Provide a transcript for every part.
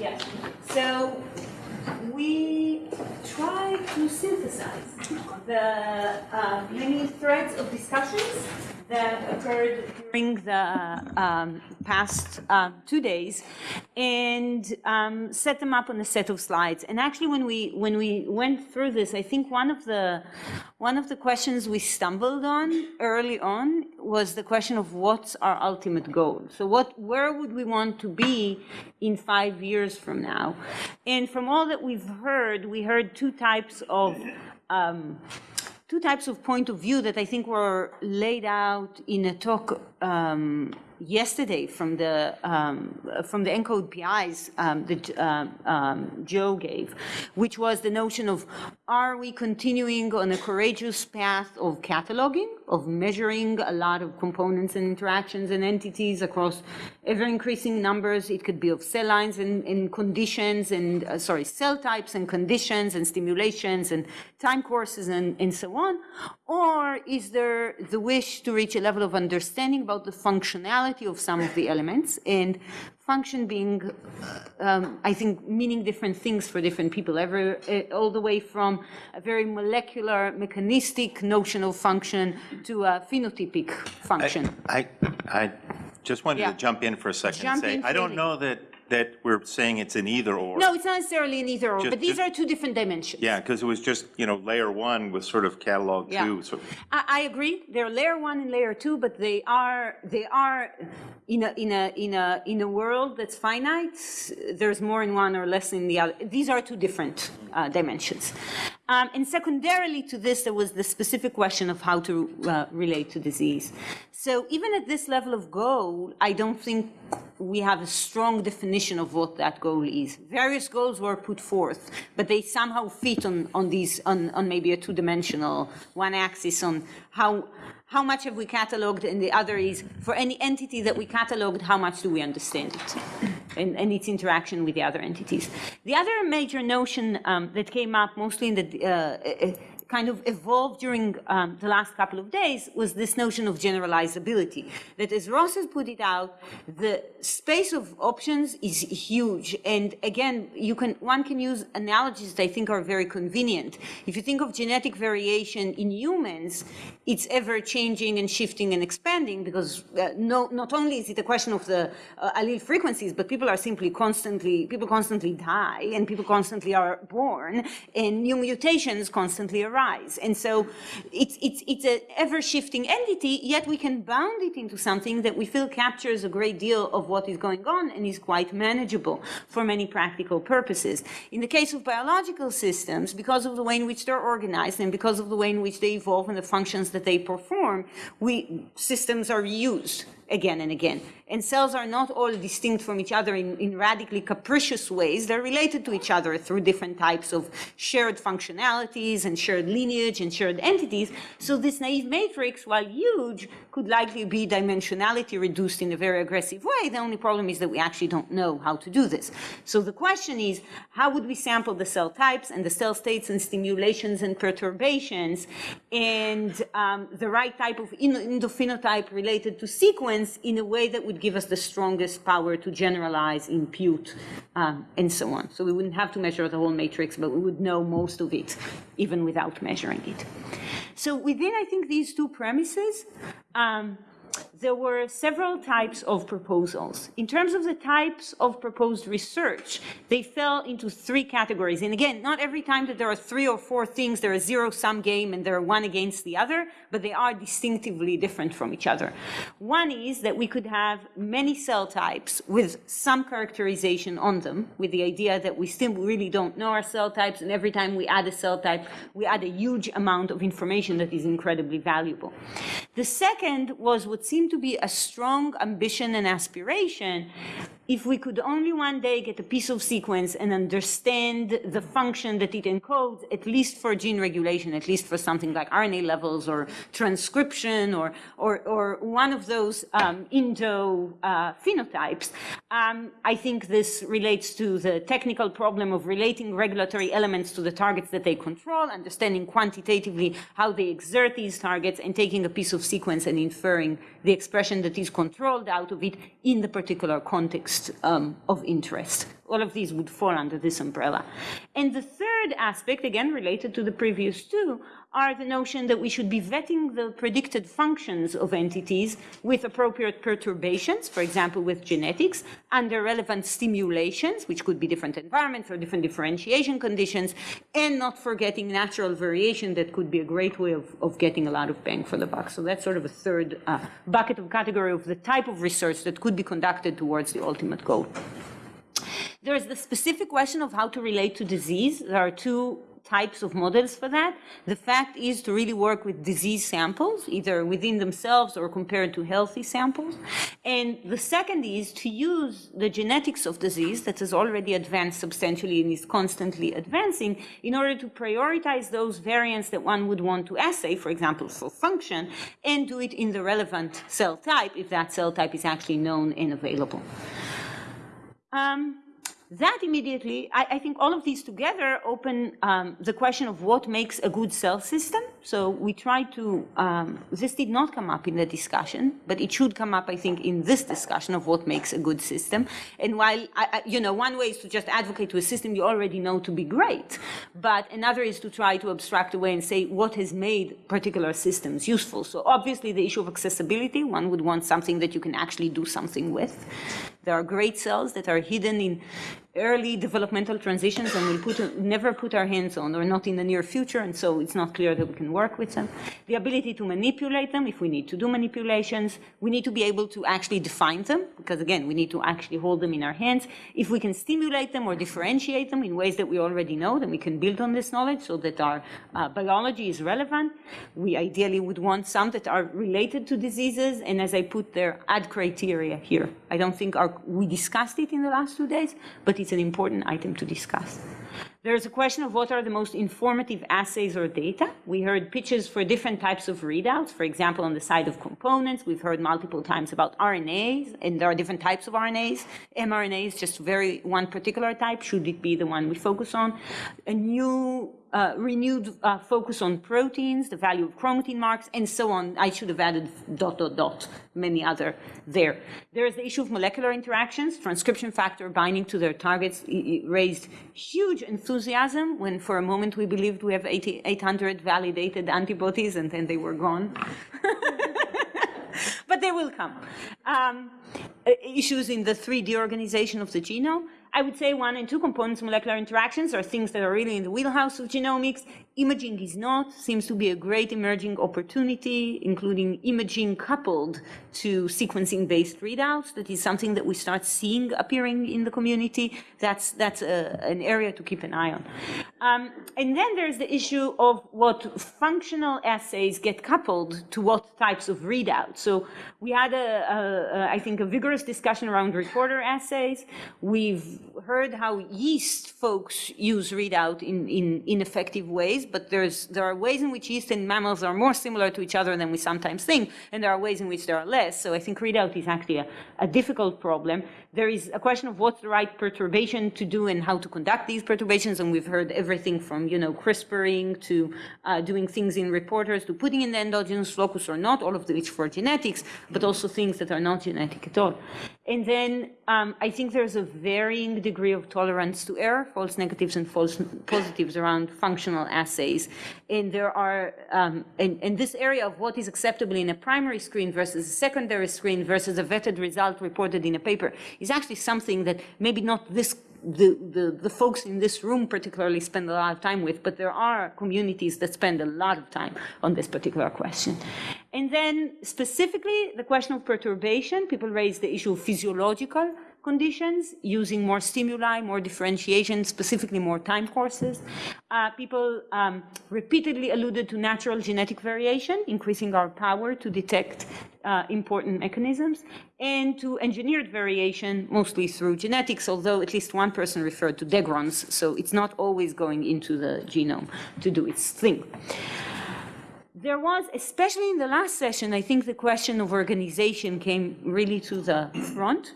Yes. So we try to synthesize the uh, many threads of discussions that occurred during the um, past uh, two days and um, set them up on a set of slides. And actually, when we when we went through this, I think one of the one of the questions we stumbled on early on was the question of what's our ultimate goal. So what where would we want to be in five years from now? And from all that we've heard, we heard two types of um, two types of point of view that I think were laid out in a talk um, yesterday from the um, from the ENCODE PIs um, that um, um, Joe gave, which was the notion of are we continuing on a courageous path of cataloging, of measuring a lot of components and interactions and entities across ever increasing numbers. It could be of cell lines and, and conditions and uh, sorry cell types and conditions and stimulations and time courses and, and so on, or is there the wish to reach a level of understanding about the functionality of some of the elements and function being, um, I think, meaning different things for different people, ever, uh, all the way from a very molecular, mechanistic notion of function to a phenotypic function. I, I just wanted Yeah. to jump in for a second and say, I don't know that, that we're saying it's an either or. No, it's not necessarily an either or, Just- but these just- are two different dimensions. Yeah, because it was just, you know, layer one was sort of catalog Yeah. two. I, I agree. They're layer one and layer two, but they are they are in a in a in a in a world that's finite. There's more in one or less in the other. These are two different uh, dimensions. Um, and secondarily to this, there was the specific question of how to uh, relate to disease. So even at this level of goal, I don't think we have a strong definition of what that goal is. Various goals were put forth, but they somehow fit on, on these, on, on maybe a two-dimensional, one axis on how, how much have we cataloged, and the other is, for any entity that we cataloged, how much do we understand it? And, and its interaction with the other entities. The other major notion um, that came up mostly in the uh, kind of evolved during um, the last couple of days was this notion of generalizability. That as Ross has put it out, the space of options is huge. And again, you can, one can use analogies that I think are very convenient. If you think of genetic variation in humans, it's ever changing and shifting and expanding because uh, no, not only is it a question of the uh, allele frequencies, but people are simply constantly, people constantly die and people constantly are born and new mutations constantly arise. And so it's, it's, it's an ever-shifting entity, yet we can bound it into something that we feel captures a great deal of what is going on and is quite manageable for many practical purposes. In the case of biological systems, because of the way in which they're organized and because of the way in which they evolve and the functions that they perform, we, systems are used again and again. And cells are not all distinct from each other in, in radically capricious ways. They're related to each other through different types of shared functionalities and shared lineage and shared entities. So this naive matrix, while huge, could likely be dimensionality reduced in a very aggressive way. The only problem is that we actually don't know how to do this. So the question is, how would we sample the cell types and the cell states and stimulations and perturbations and um, the right type of endophenotype related to sequence in a way that would give us the strongest power to generalize, impute, um, and so on. So we wouldn't have to measure the whole matrix, but we would know most of it, even without measuring it. So within, I think, these two premises, um, there were several types of proposals. In terms of the types of proposed research, they fell into three categories. And again, not every time that there are three or four things, there are zero-sum game and they're one against the other, but they are distinctively different from each other. One is that we could have many cell types with some characterization on them, with the idea that we still really don't know our cell types, and every time we add a cell type, we add a huge amount of information that is incredibly valuable. The second was what seemed to be a strong ambition and aspiration if we could only one day get a piece of sequence and understand the function that it encodes, at least for gene regulation, at least for something like RNA levels or transcription or, or, or one of those um, endo uh, phenotypes, um, I think this relates to the technical problem of relating regulatory elements to the targets that they control, understanding quantitatively how they exert these targets, and taking a piece of sequence and inferring the expression that is controlled out of it in the particular context um, of interest all of these would fall under this umbrella. And the third aspect, again related to the previous two, are the notion that we should be vetting the predicted functions of entities with appropriate perturbations, for example, with genetics, under relevant stimulations, which could be different environments or different differentiation conditions, and not forgetting natural variation that could be a great way of, of getting a lot of bang for the buck. So that's sort of a third uh, bucket of category of the type of research that could be conducted towards the ultimate goal. There's the specific question of how to relate to disease. There are two types of models for that. The fact is to really work with disease samples, either within themselves or compared to healthy samples. And the second is to use the genetics of disease that has already advanced substantially and is constantly advancing in order to prioritize those variants that one would want to assay, for example, for function, and do it in the relevant cell type if that cell type is actually known and available. Um, that immediately, I, I, think all of these together open um, the question of what makes a good cell system. So we try to, um, this did not come up in the discussion, but it should come up, I think, in this discussion of what makes a good system. And while, I, I, you know, one way is to just advocate to a system you already know to be great, but another is to try to abstract away and say what has made particular systems useful. So obviously the issue of accessibility, one would want something that you can actually do something with. There are great cells that are hidden in early developmental transitions and we'll put, never put our hands on or not in the near future and so it's not clear that we can work with them. The ability to manipulate them if we need to do manipulations. We need to be able to actually define them because again we need to actually hold them in our hands. If we can stimulate them or differentiate them in ways that we already know then we can build on this knowledge so that our uh, biology is relevant. We ideally would want some that are related to diseases and as I put there add criteria here. I don't think our, we discussed it in the last two days but it's an important item to discuss. There's a question of what are the most informative assays or data. We heard pitches for different types of readouts. For example, on the side of components, we've heard multiple times about RNAs, and there are different types of RNAs. mRNA is just very one particular type. Should it be the one we focus on? A new uh, renewed uh, focus on proteins, the value of chromatin marks, and so on. I should have added dot, dot, dot, many other there. There is the issue of molecular interactions. Transcription factor binding to their targets raised huge enthusiasm when for a moment we believed we have 80, 800 validated antibodies and then they were gone. but they will come. Um, issues in the 3D organization of the genome. I would say one and two components molecular interactions are things that are really in the wheelhouse of genomics. Imaging is not, seems to be a great emerging opportunity, including imaging coupled to sequencing-based readouts. That is something that we start seeing appearing in the community. That's, that's a, an area to keep an eye on. Um, and then there's the issue of what functional assays get coupled to what types of readouts. So we had, a, a, a I think, a vigorous discussion around reporter assays. We've heard how yeast folks use readout in, in ineffective ways, but there's, there are ways in which yeast and mammals are more similar to each other than we sometimes think, and there are ways in which there are less. So I think readout is actually a, a difficult problem. There is a question of what's the right perturbation to do and how to conduct these perturbations, and we've heard everything from, you know, CRISPRing to uh, doing things in reporters to putting in the endogenous locus or not, all of which for genetics, but also things that are not genetic at all. And then um, I think there's a varying degree of tolerance to error, false negatives and false positives around functional assays. And there are, um, in, in this area of what is acceptable in a primary screen versus a secondary screen versus a vetted result reported in a paper is actually something that maybe not this the, the, the, folks in this room particularly spend a lot of time with, but there are communities that spend a lot of time on this particular question. And then specifically the question of perturbation, people raise the issue of physiological conditions, using more stimuli, more differentiation, specifically more time courses. Uh, people um, repeatedly alluded to natural genetic variation, increasing our power to detect uh, important mechanisms, and to engineered variation, mostly through genetics, although at least one person referred to degrons, so it's not always going into the genome to do its thing there was, especially in the last session, I think the question of organization came really to the front.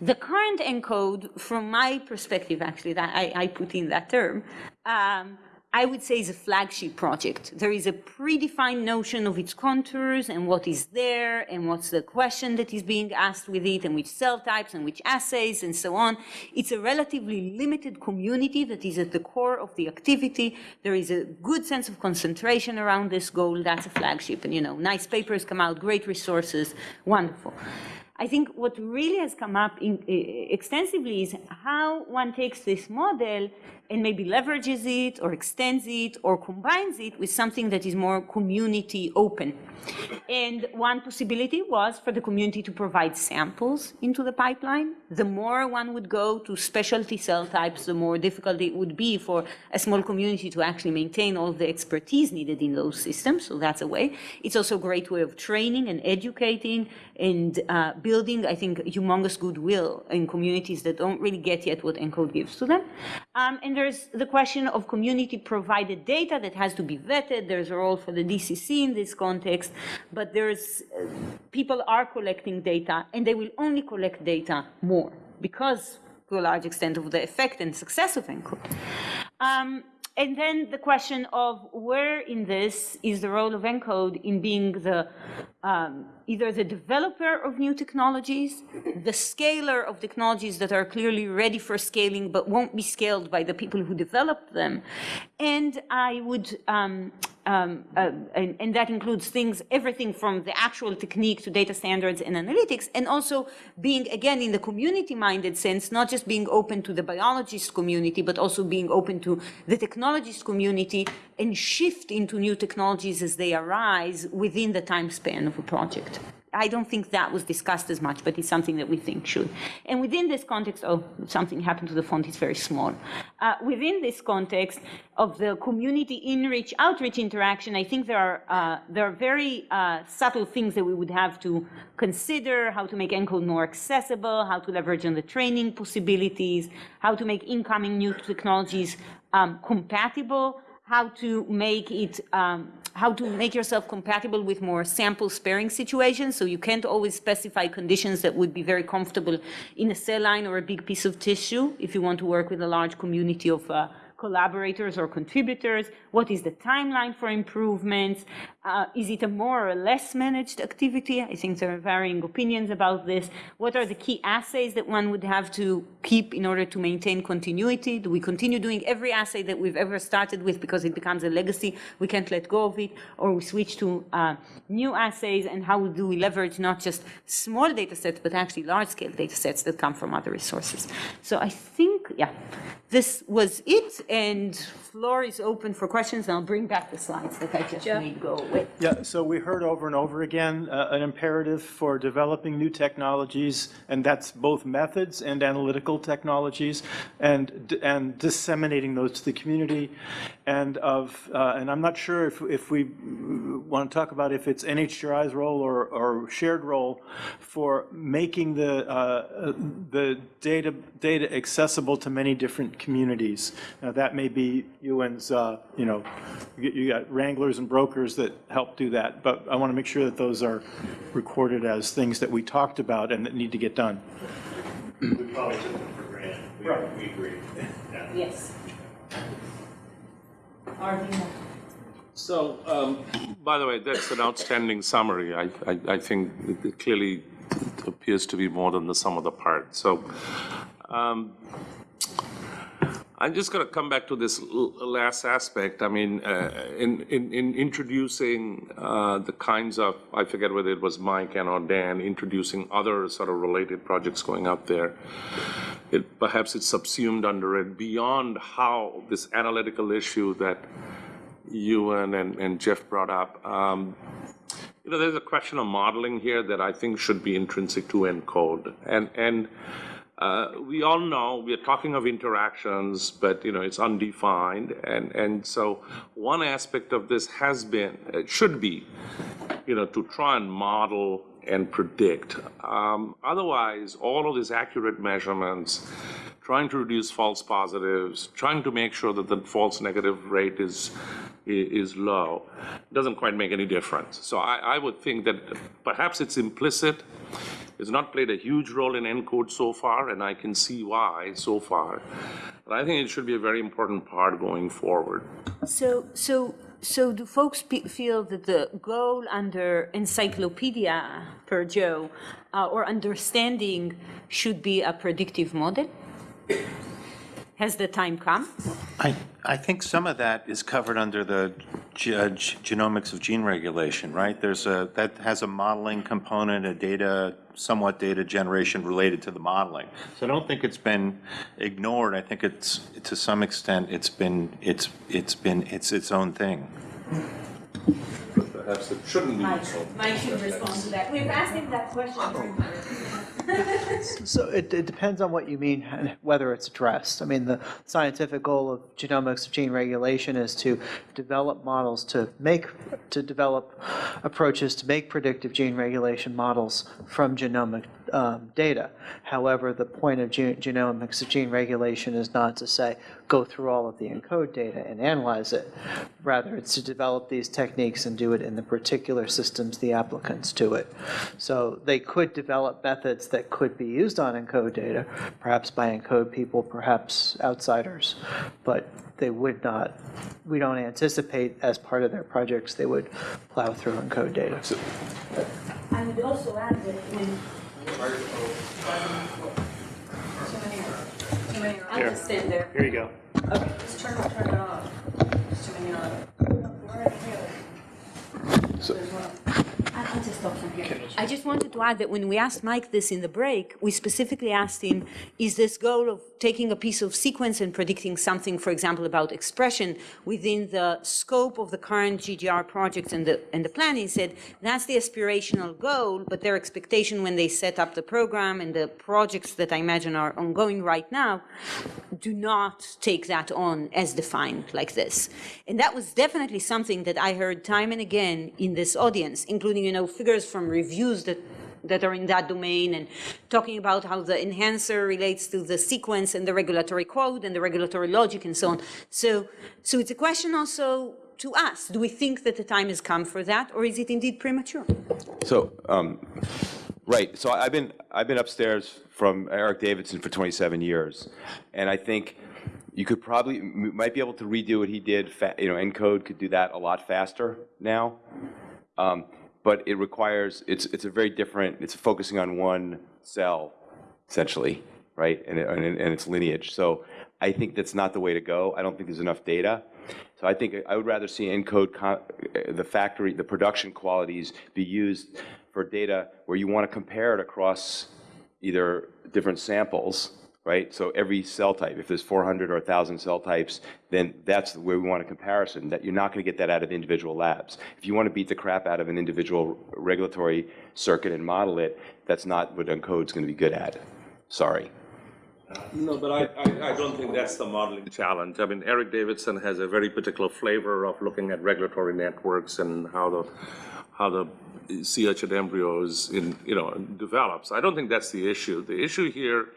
The current ENCODE, from my perspective, actually, that I, I put in that term, um, I would say is a flagship project. There is a predefined notion of its contours and what is there and what's the question that is being asked with it and which cell types and which assays and so on. It's a relatively limited community that is at the core of the activity. There is a good sense of concentration around this goal. That's a flagship. And, you know, nice papers come out, great resources, wonderful. I think what really has come up in, uh, extensively is how one takes this model and maybe leverages it or extends it or combines it with something that is more community open. And one possibility was for the community to provide samples into the pipeline. The more one would go to specialty cell types, the more difficult it would be for a small community to actually maintain all the expertise needed in those systems. So that's a way. It's also a great way of training and educating and uh, building, I think, humongous goodwill in communities that don't really get yet what ENCODE gives to them. Um, and there's the question of community provided data that has to be vetted. There's a role for the DCC in this context, but there's, uh, people are collecting data and they will only collect data more because to a large extent of the effect and success of ENCODE. Um, and then the question of where in this is the role of ENCODE in being the um, either the developer of new technologies, the scaler of technologies that are clearly ready for scaling but won't be scaled by the people who developed them. And I would, um, um, uh, and, and, that includes things, everything from the actual technique to data standards and analytics, and also being, again, in the community-minded sense, not just being open to the biologist community, but also being open to the technologist community and shift into new technologies as they arise within the time span of a project. I don't think that was discussed as much, but it's something that we think should. And within this context, oh, something happened to the font, it's very small. Uh, within this context of the community in-reach, outreach interaction, I think there are, uh, there are very uh, subtle things that we would have to consider, how to make ENCODE more accessible, how to leverage on the training possibilities, how to make incoming new technologies um, compatible how to make it, um, how to make yourself compatible with more sample sparing situations. So you can't always specify conditions that would be very comfortable in a cell line or a big piece of tissue if you want to work with a large community of uh, collaborators or contributors? What is the timeline for improvements? Uh, is it a more or less managed activity? I think there are varying opinions about this. What are the key assays that one would have to keep in order to maintain continuity? Do we continue doing every assay that we've ever started with because it becomes a legacy? We can't let go of it, or we switch to uh, new assays, and how do we leverage not just small data sets, but actually large-scale data sets that come from other resources? So I think, yeah, this was it, and floor is open for questions, and I'll bring back the slides that I just made go away. Yeah, so we heard over and over again uh, an imperative for developing new technologies, and that's both methods and analytical technologies, and and disseminating those to the community, and of uh, and I'm not sure if if we want to talk about if it's NHGRI's role or or shared role for making the uh, the data data accessible to many different communities. Now that may be UN's, uh, you know, you, you got wranglers and brokers that help do that, but I want to make sure that those are recorded as things that we talked about and that need to get done. We probably took them for granted. We, Right. we agree. Yeah. Yes. So, um, by the way, that's an outstanding summary. I, I, I think it- it clearly appears to be more than the sum of the parts. So, um, I'm just going to come back to this last aspect. I mean, uh, in, in, in introducing uh, the kinds of, I forget whether it was Mike and or Dan, introducing other sort of related projects going up there, it, perhaps it's subsumed under it beyond how this analytical issue that Ewan and, and Jeff brought up. Um, you know, there's a question of modeling here that I think should be intrinsic to ENCODE. And, and uh, we all know we are talking of interactions, but you know it's undefined, and and so one aspect of this has been, it should be, you know, to try and model and predict. Um, otherwise, all of these accurate measurements, trying to reduce false positives, trying to make sure that the false negative rate is is low, doesn't quite make any difference. So I, I would think that perhaps it's implicit It's not played a huge role in ENCODE so far, and I can see why so far. But I think it should be a very important part going forward. So, so, so do folks feel that the goal under encyclopedia per Joe uh, or understanding should be a predictive model? Has the time come? I, I think some of that is covered under the uh, genomics of gene regulation, right? There's a, that has a modeling component, a data, somewhat data generation related to the modeling. So I don't think it's been ignored. I think it's, to some extent, it's been, it's, it's been, it's its own thing. Perhaps it shouldn't be so. Mike should respond to that. We've asked him that question. So it, it depends on what you mean, and whether it's addressed. I mean, the scientific goal of genomics of gene regulation is to develop models to make, to develop approaches to make predictive gene regulation models from genomic um, data. However, the point of ge- genomics of gene regulation is not to say, go through all of the ENCODE data and analyze it. Rather, it's to develop these techniques and do it in the particular systems the applicants to it. So they could develop methods that could be used on ENCODE data, perhaps by ENCODE people, perhaps outsiders, but they would not, we don't anticipate as part of their projects, they would plow through ENCODE data. I would also add that when. I'll just stand there. Here you go. Okay, Just turn, turn it off. Just turn it on. I- I'll just stop from here. I just wanted to add that when we asked Mike this in the break, we specifically asked him, is this goal of taking a piece of sequence and predicting something, for example, about expression within the scope of the current GGR project and the, and the plan? He said, that's the aspirational goal, but their expectation when they set up the program and the projects that I imagine are ongoing right now do not take that on as defined like this. And that was definitely something that I heard time and again in this audience, including, you know, figures from reviews that that are in that domain and talking about how the enhancer relates to the sequence and the regulatory code and the regulatory logic and so on. So, so it's a question also to us. Do we think that the time has come for that or is it indeed premature? So, um, right, so I've been, I've been upstairs from Eric Davidson for 27 years, and I think you could probably, might be able to redo what he did, you know, ENCODE could do that a lot faster now. Um, But it requires, it's, it's a very different, it's focusing on one cell, essentially, right? And, it- and and its lineage. So I think that's not the way to go. I don't think there's enough data. So I think I would rather see ENCODE, co- the factory, the production qualities be used for data where you want to compare it across either different samples, right? So every cell type, if there's 400 or 1,000 cell types, then that's where we want a comparison, that you're not going to get that out of individual labs. If you want to beat the crap out of an individual regulatory circuit and model it, that's not what ENCODE's going to be good at. Sorry. No, but I, I, I don't think that's the modeling challenge. I mean, Eric Davidson has a very particular flavor of looking at regulatory networks and how the, how the sea embryos in, you know, develops. I don't think that's the issue. The issue here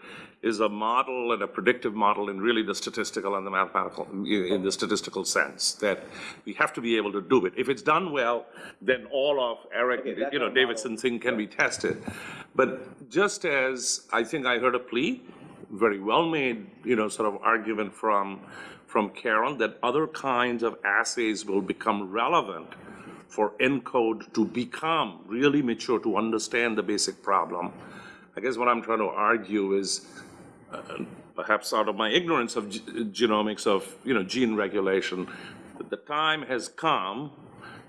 is a model and a predictive model in really the statistical and the mathematical, in the statistical sense, that we have to be able to do it. If it's done well, then all of Eric, you know, Davidson's thing can be tested. But just as I think I heard a plea, very well-made, you know, sort of argument from, from Karen that other kinds of assays will become relevant for ENCODE to become really mature, to understand the basic problem. I guess what I'm trying to argue is, Uh, perhaps out of my ignorance of g- genomics of, you know, gene regulation, that the time has come,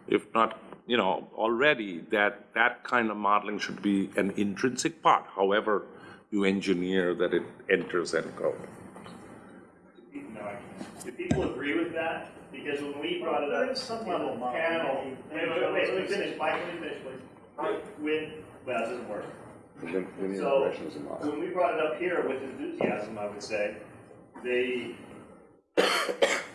if not, you know, already, that that kind of modeling should be an intrinsic part, however you engineer that it enters ENCODE. No, Do people agree with that? Because when we brought it up some level of panel, wait, wait, wait, let me finish, Mike, let me finish, please. When, well, it doesn't work. So, when we brought it up here with enthusiasm, I would say, the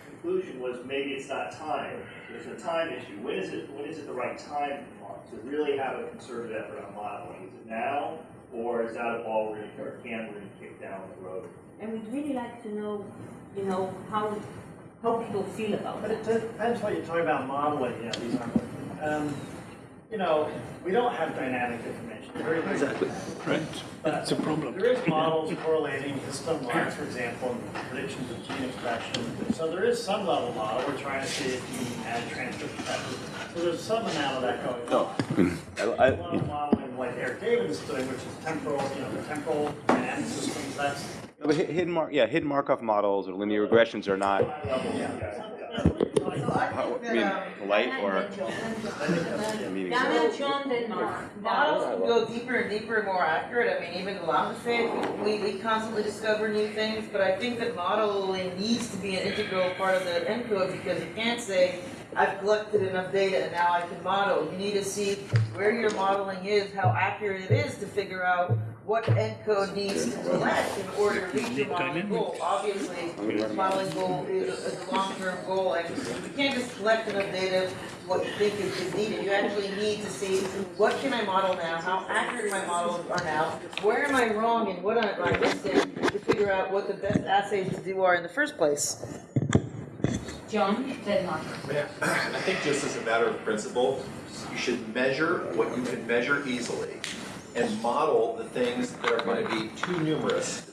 conclusion was maybe it's not time. There's a time issue. When is it, when is it the right time to really have a concerted effort on modeling? Is it now, or is that a ball we're gonna, or can we're kick down the road? And we'd really like to know, you know, how, how people feel about it. But it. it depends what you're talking about modeling, yeah, these aren't, um, you know, we don't have dynamic information, very limited. Right. That's a problem. There is models correlating histone lines, for example, and predictions of gene expression. So there is some level model, we're trying to see if you can add transcript factors. So there's some amount of that going on. Oh. I- A I- lot of modeling like Eric David is doing, which is temporal, you know, the temporal dynamic systems, that's But hidden mark, yeah, hidden Markov models or linear regressions are not, high yeah. How- um, I mean, polite or meaning. Daniel John Denmark. Models can go deeper and deeper and more accurate. I mean, even the Lambda we, we constantly discover new things, but I think that modeling needs to be an integral part of the encode because you can't say, I've collected enough data and now I can model. You need to see where your modeling is, how accurate it is to figure out what encode needs to collect in order to reach your modeling goal. Obviously, the modeling goal is a, is a long-term goal, and you can't just collect enough data to what you think is, is needed. You actually need to see, what can I model now, how accurate my models are now, where am I wrong and what am I missing, to figure out what the best assays to do are in the first place. John Denmark. I think just as a matter of principle, you should measure what you can measure easily and model the things that are going to be too numerous.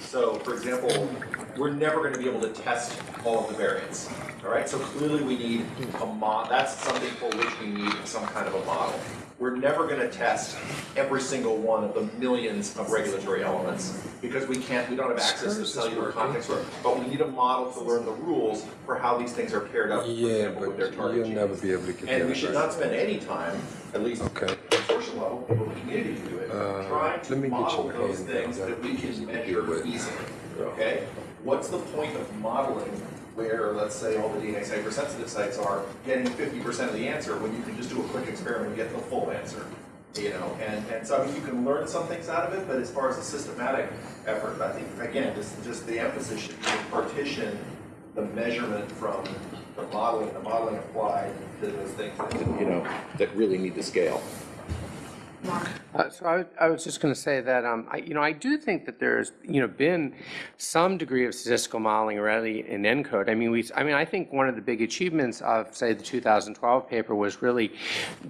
So, for example, we're never going to be able to test all of the variants, all right? So clearly we need a mod, that's something for which we need some kind of a model. We're never going to test every single one of the millions of regulatory elements because we can't, we don't have access to cellular context, but we need a model to learn the rules for how these things are paired up, for Yeah, example, but target you'll never be able to get And we should not spend any time, at least Okay. consortium level, in the community can do it, Uh, trying to let me get model your those things that we can measure easily, okay? What's the point of modeling where, let's say, all the DNA hypersensitive sites are getting fifty percent of the answer when you can just do a quick experiment and get the full answer? You know, and, and so I mean, you can learn some things out of it, but as far as a systematic effort, I think, again, just, just the emphasis should be partition the measurement from the modeling, the modeling applied to those things that, you know, that really need to scale. Uh, So I, I was just going to say that, um, I, you know, I do think that there's, you know, been some degree of statistical modeling already in ENCODE. I mean, we, I mean, I think one of the big achievements of, say, the 2012 paper was really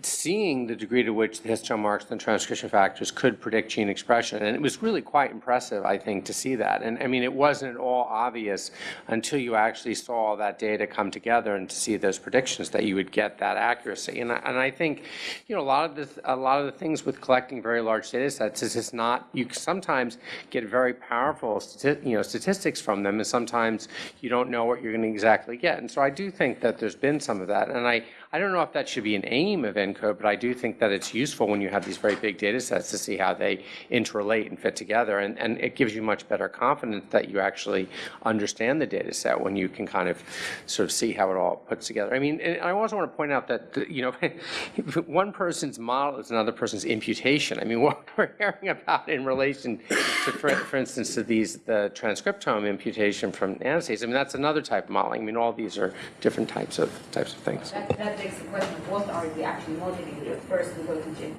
seeing the degree to which the histone marks and transcription factors could predict gene expression. And it was really quite impressive, I think, to see that. And I mean, it wasn't at all obvious until you actually saw all that data come together and to see those predictions that you would get that accuracy. And I, and I think, you know, a lot of the, a lot of the things with collecting very large data sets is it's not, you sometimes get very powerful, you know, statistics from them, and sometimes you don't know what you're going to exactly get. And so I do think that there's been some of that. And I, I don't know if that should be an aim of ENCODE, but I do think that it's useful when you have these very big data sets to see how they interrelate and fit together. And, and it gives you much better confidence that you actually understand the data set when you can kind of sort of see how it all puts together. I mean, I also want to point out that, the- you know, one person's model is another person's imputation. I mean, what we're hearing about in relation to, for, for instance, to these, the transcriptome imputation from nanostates, I mean, that's another type of modeling. I mean, all these are different types of, types of things. That, that begs the question, what are we actually modeling here? First, we go to Jim.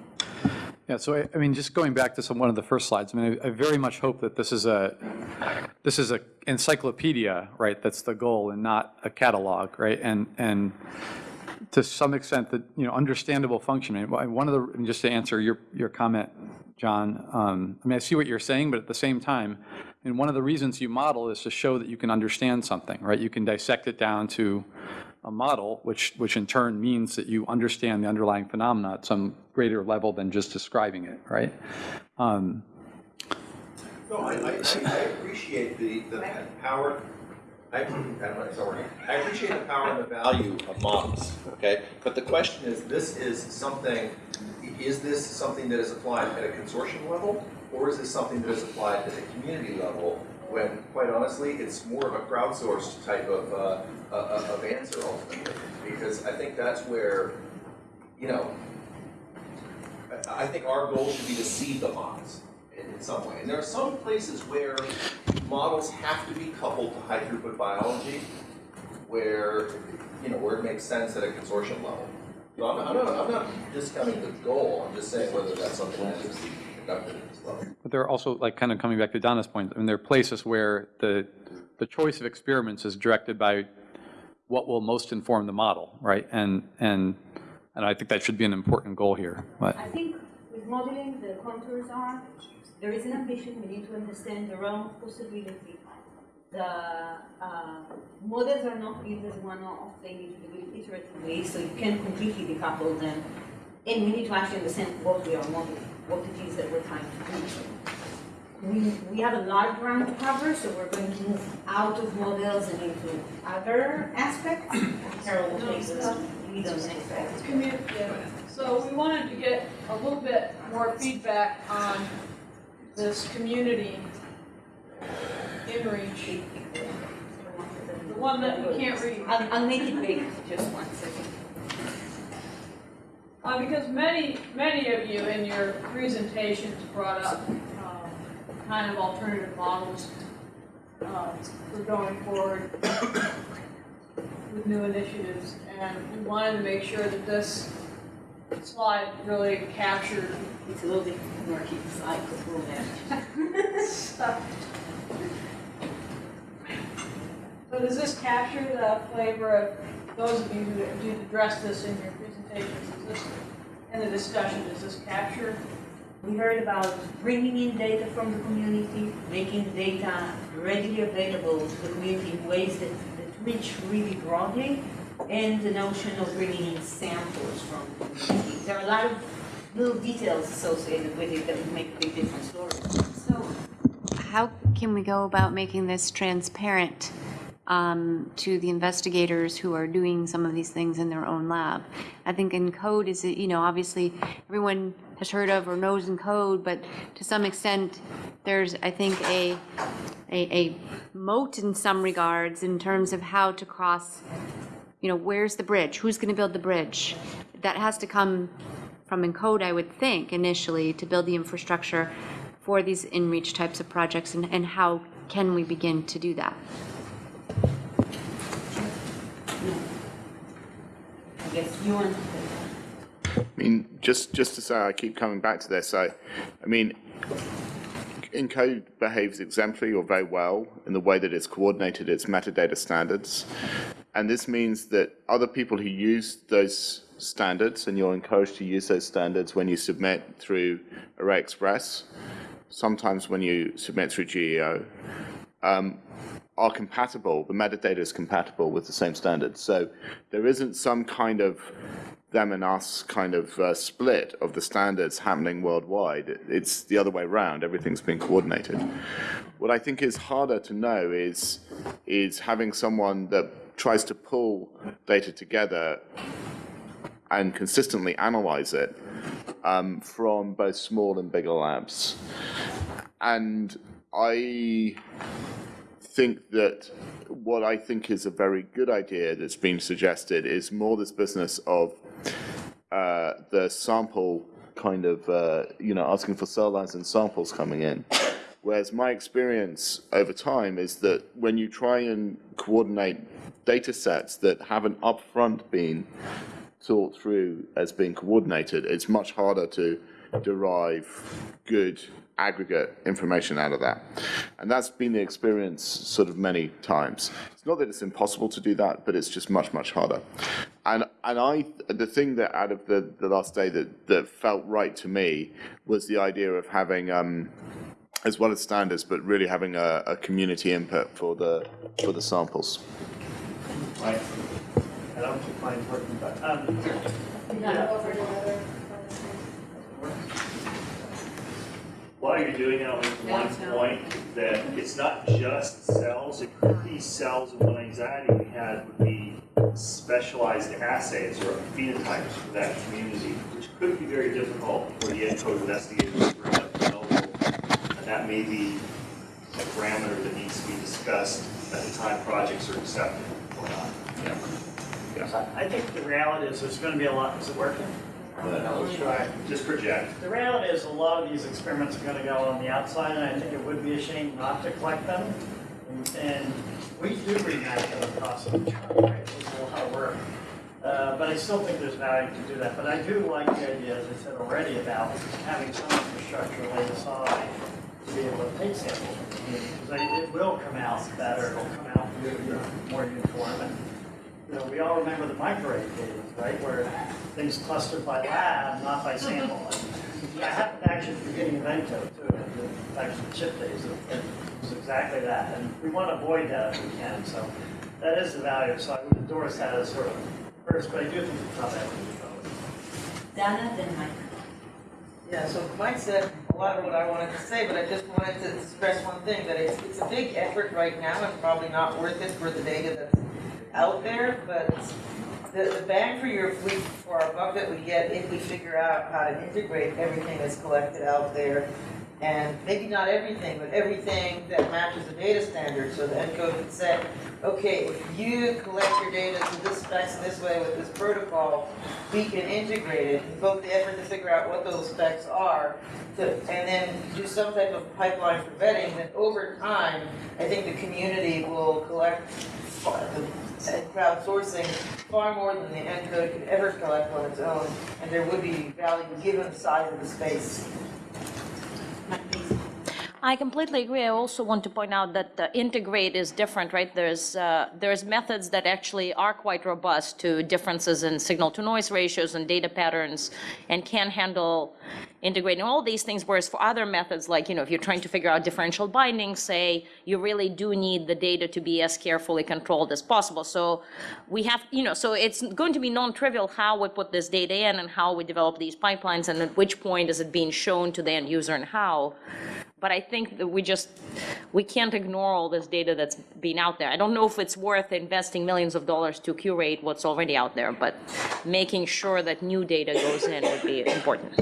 Yeah, so I, I mean, just going back to some, one of the first slides, I mean, I I very much hope that this is a, this is a encyclopedia, right, that's the goal and not a catalog, right? And, and to some extent, that, you know, understandable function. I One of the, just to answer your, your comment, John, um, I mean, I see what you're saying, but at the same time, and one of the reasons you model is to show that you can understand something, right? You can dissect it down to a model, which, which in turn means that you understand the underlying phenomena at some greater level than just describing it, right? Um, No, I, I, I appreciate the, the power, I, I sorry. I appreciate the power and the value of models, okay? But the question is, this is something, is this something that is applied at a consortium level? Or is this something that is applied at a community level? When, quite honestly, it's more of a crowdsourced type of, uh, of answer ultimately. Because I think that's where, you know, I think our goal should be to seed the models in, in some way. And there are some places where models have to be coupled to high throughput biology, where, you know, where it makes sense at a consortium level. So I'm, I'm not, I'm not discounting the goal, I'm just saying whether that's something that be But there are also, like, kind of coming back to Donna's point, I mean, there are places where the, the choice of experiments is directed by what will most inform the model, right? And, and And I think that should be an important goal here, but. I think with modeling, the contours are, there is an ambition, we need to understand the realm of possibility. The uh, models are not built as one-off, they need to be built iteratively, so you can completely decouple them. And we need to actually understand what we are modeling, what it is that we're trying to do. We, we have a lot of ground to cover, so we're going to move out of models and into other aspects. Carol will take the lead on the next yeah. So we wanted to get a little bit more feedback on this community inReach. The one that we can't read. I'll, I'll make it big, just one second. Uh, because many, many of you in your presentations brought up, um, kind of alternative models, uh, for going forward with new initiatives. And we wanted to make sure that this slide really captured. It's a little bit murky, so I could rule that. So does this capture the flavor of, those of you who did address this in your presentations, is this, in the discussion, does this capture? We heard about bringing in data from the community, making the data readily available to the community in ways that, that reach really broadly, and the notion of bringing in samples from the community. There are a lot of little details associated with it that would make a big difference. So how can we go about making this transparent um, to the investigators who are doing some of these things in their own lab? I think Encode is, you know, obviously everyone has heard of or knows Encode, but to some extent, there's, I think, a, a, a moat in some regards in terms of how to cross, you know, where's the bridge? Who's going to build the bridge? That has to come from Encode, I would think, initially, to build the infrastructure for these in-reach types of projects, and, and how can we begin to do that? Guess I mean, just, just to say, I keep coming back to this, I, I mean, Encode behaves exemplary or very well in the way that it's coordinated its metadata standards. And this means that other people who use those standards, and you're encouraged to use those standards when you submit through ArrayExpress, sometimes when you submit through GEO, um, are compatible, the metadata is compatible with the same standards. So there isn't some kind of them and us kind of uh, split of the standards happening worldwide. It's the other way around. Everything's been coordinated. What I think is harder to know is, is having someone that tries to pull data together and consistently analyze it um, from both small and bigger labs. And I think that what I think is a very good idea that's been suggested is more this business of uh, the sample kind of, uh, you know, asking for cell lines and samples coming in. Whereas my experience over time is that when you try and coordinate data sets that haven't upfront been thought through as being coordinated, it's much harder to derive good aggregate information out of that. And that's been the experience sort of many times. It's not that it's impossible to do that, but it's just much, much harder. And, and I, the thing that out of the, the last day that, that felt right to me was the idea of having, um, as well as standards, but really having a, a community input for the, for the samples. Right. I don't think mine's working, but, um, While you're doing it, I'll make one point that it's not just cells, it could be cells, and one anxiety we had would be specialized assays or phenotypes for that community, which could be very difficult for the ENCODE investigators to bring up de. And that may be a parameter that needs to be discussed at the time projects are accepted or not. So I think the reality is there's gonna be a lot, is it working? Let's try. Just project. The reality is a lot of these experiments are gonna go on the outside, and I think it would be a shame not to collect them. And- we do remap them across the chart, right? A lot of work. Uh, but I still think there's value to do that. But I do like the idea, as I said already, about having some infrastructure laid aside to be able to take samples. Because it will come out better, it'll come out more uniform. And, you know, we all remember the microarray days, right? Where things clustered by lab, not by sample. I happened to actually be getting an ENCODE too, the- actually the chip days, it was exactly that. And we want to avoid that if we can, so that is the value. So I would endorse that as sort of first, but I do think it's not that. Dana, then Mike. Yeah, so Mike said a lot of what I wanted to say, but I just wanted to stress one thing, that it's, it's a big effort right now and probably not worth it for the data that's out there, but the, the bang for your, we, for our buck that we get if we figure out how to integrate everything that's collected out there, and maybe not everything, but everything that matches the data standard, so the ENCODE can say, okay, if you collect your data to this specs in this way with this protocol, we can integrate it, devote the effort to figure out what those specs are, to, and then do some type of pipeline for vetting, then over time, I think the community will collect far- and crowdsourcing far more than the ENCODE could ever collect on its own, and there would be value given the size of the space. I completely agree. I also want to point out that uh, integrate is different, right? There's, uh, there's methods that actually are quite robust to differences in signal-to-noise ratios and data patterns and can handle integrating all these things, whereas for other methods, like, you know, if you're trying to figure out differential binding, say, you really do need the data to be as carefully controlled as possible. So we have, you know, so it's going to be non-trivial how we put this data in and how we develop these pipelines and at which point is it being shown to the end user and how. But I think that we just, we can't ignore all this data that's been out there. I don't know if it's worth investing millions of dollars to curate what's already out there, but making sure that new data goes in would be important.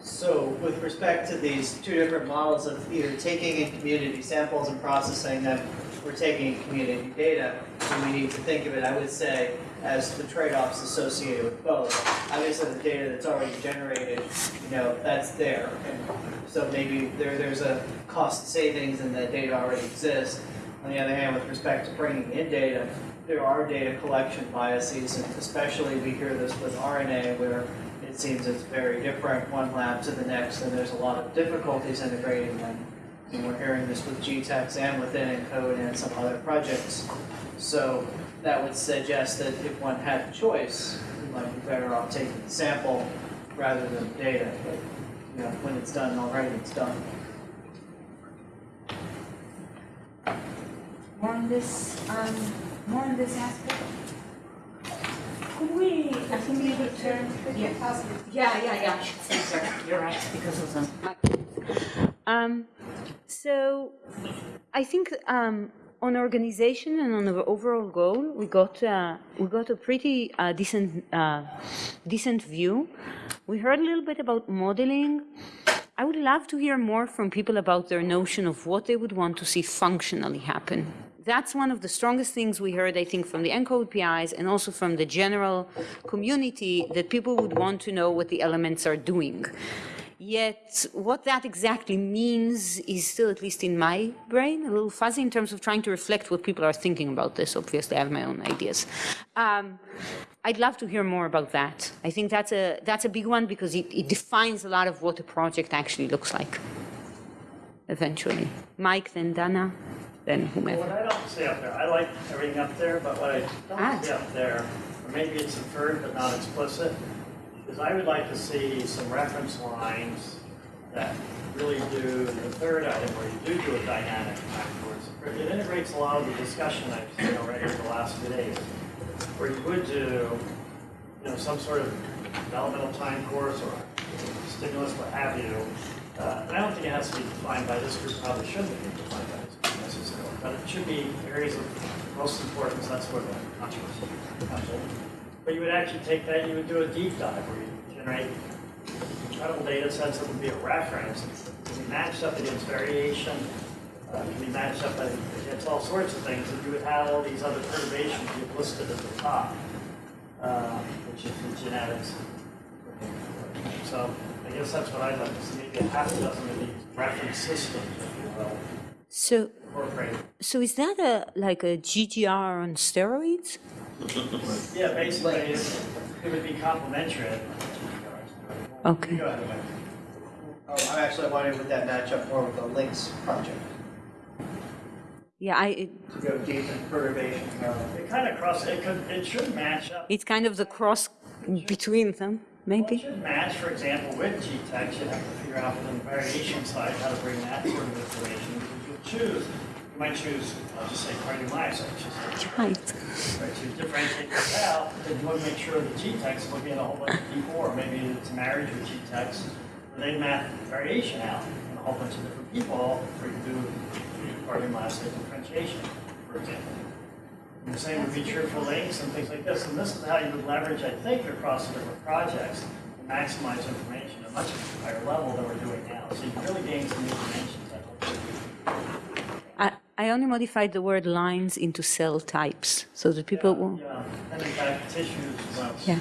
So with respect to these two different models of either taking in community samples and processing them, or taking in community data, and we need to think of it, I would say, as the trade-offs associated with both. Obviously, the data that's already generated, you know, that's there, and so maybe there, there's a cost savings and that data already exists. On the other hand, with respect to bringing in data, there are data collection biases, and especially we hear this with RNA, where it seems it's very different, one lab to the next, and there's a lot of difficulties integrating them. And we're hearing this with GTEx and within ENCODE and some other projects. So that would suggest that if one had a choice, we might be better off taking the sample rather than data. But, you know, when it's done already, it's done. More on this, um, more on this aspect? Could we, think we could turn, yeah, yeah, yeah, yeah, I should say, sir, you're right, because of the. Um, so, I think, um, on organization and on the overall goal, we got, uh, we got a pretty, uh, decent, uh, decent view. We heard a little bit about modeling. I would love to hear more from people about their notion of what they would want to see functionally happen. That's one of the strongest things we heard, I think, from the ENCODE PIs and also from the general community, that people would want to know what the elements are doing. Yet, what that exactly means is still, at least in my brain, a little fuzzy in terms of trying to reflect what people are thinking about this. Obviously, I have my own ideas. Um, I'd love to hear more about that. I think that's a, that's a big one because it, it defines a lot of what a project actually looks like, eventually. Mike, then Dana, then What whomever. I don't see up there, I like everything up there, but what I Ah. don't see up there, or maybe it's inferred but not explicit, is I would like to see some reference lines that really do the third item where you do do a dynamic course. It integrates a lot of the discussion I've seen already over the last few days, where you would do, you know, some sort of developmental time course or stimulus, what have you. Uh, and I don't think it has to be defined by this group, probably shouldn't be defined by this group necessarily, but it should be areas of most importance, that's where the controversy comes in. But you would actually take that, you would do a deep dive where you generate incredible data sets that would be a reference, can be matched up against variation, uh, can be matched up against all sorts of things, and you would have all these other perturbations you've listed at the top, uh, which is the genetics. So I guess that's what I'd like to see, maybe a half a dozen of these reference systems, if you will, So, so is that a, like a GGR on steroids? Yeah, basically, it's- it would be complementary. Okay. Go ahead, Mike. Oh, I'm actually wondering would that match up more with the LINCS project? Yeah, I, it- to go deep in perturbation. It kind of cross, it could, it should match up. it's kind of the cross between them, maybe? It should match, for example, with GTEx, you'd have to figure out within the variation side how to bring that sort of information. Choose, you might choose, I'll just say cardiomyocytes, Right. right, to differentiate this out, then you want to make sure that GTEx will get a whole bunch of people, or maybe it's marriage with GTEx, they map variation out in a whole bunch of different people for you to do cardiomyocyte differentiation, for example. And the same would be true for LINCS and things like this, and this is how you would leverage, I think, across different projects to maximize information at a much higher level than we're doing now. So you can really gain some new dimensions, I hope. I, only modified the word lines into cell types, so that people will, Yeah, and in fact, tissues, well, yeah.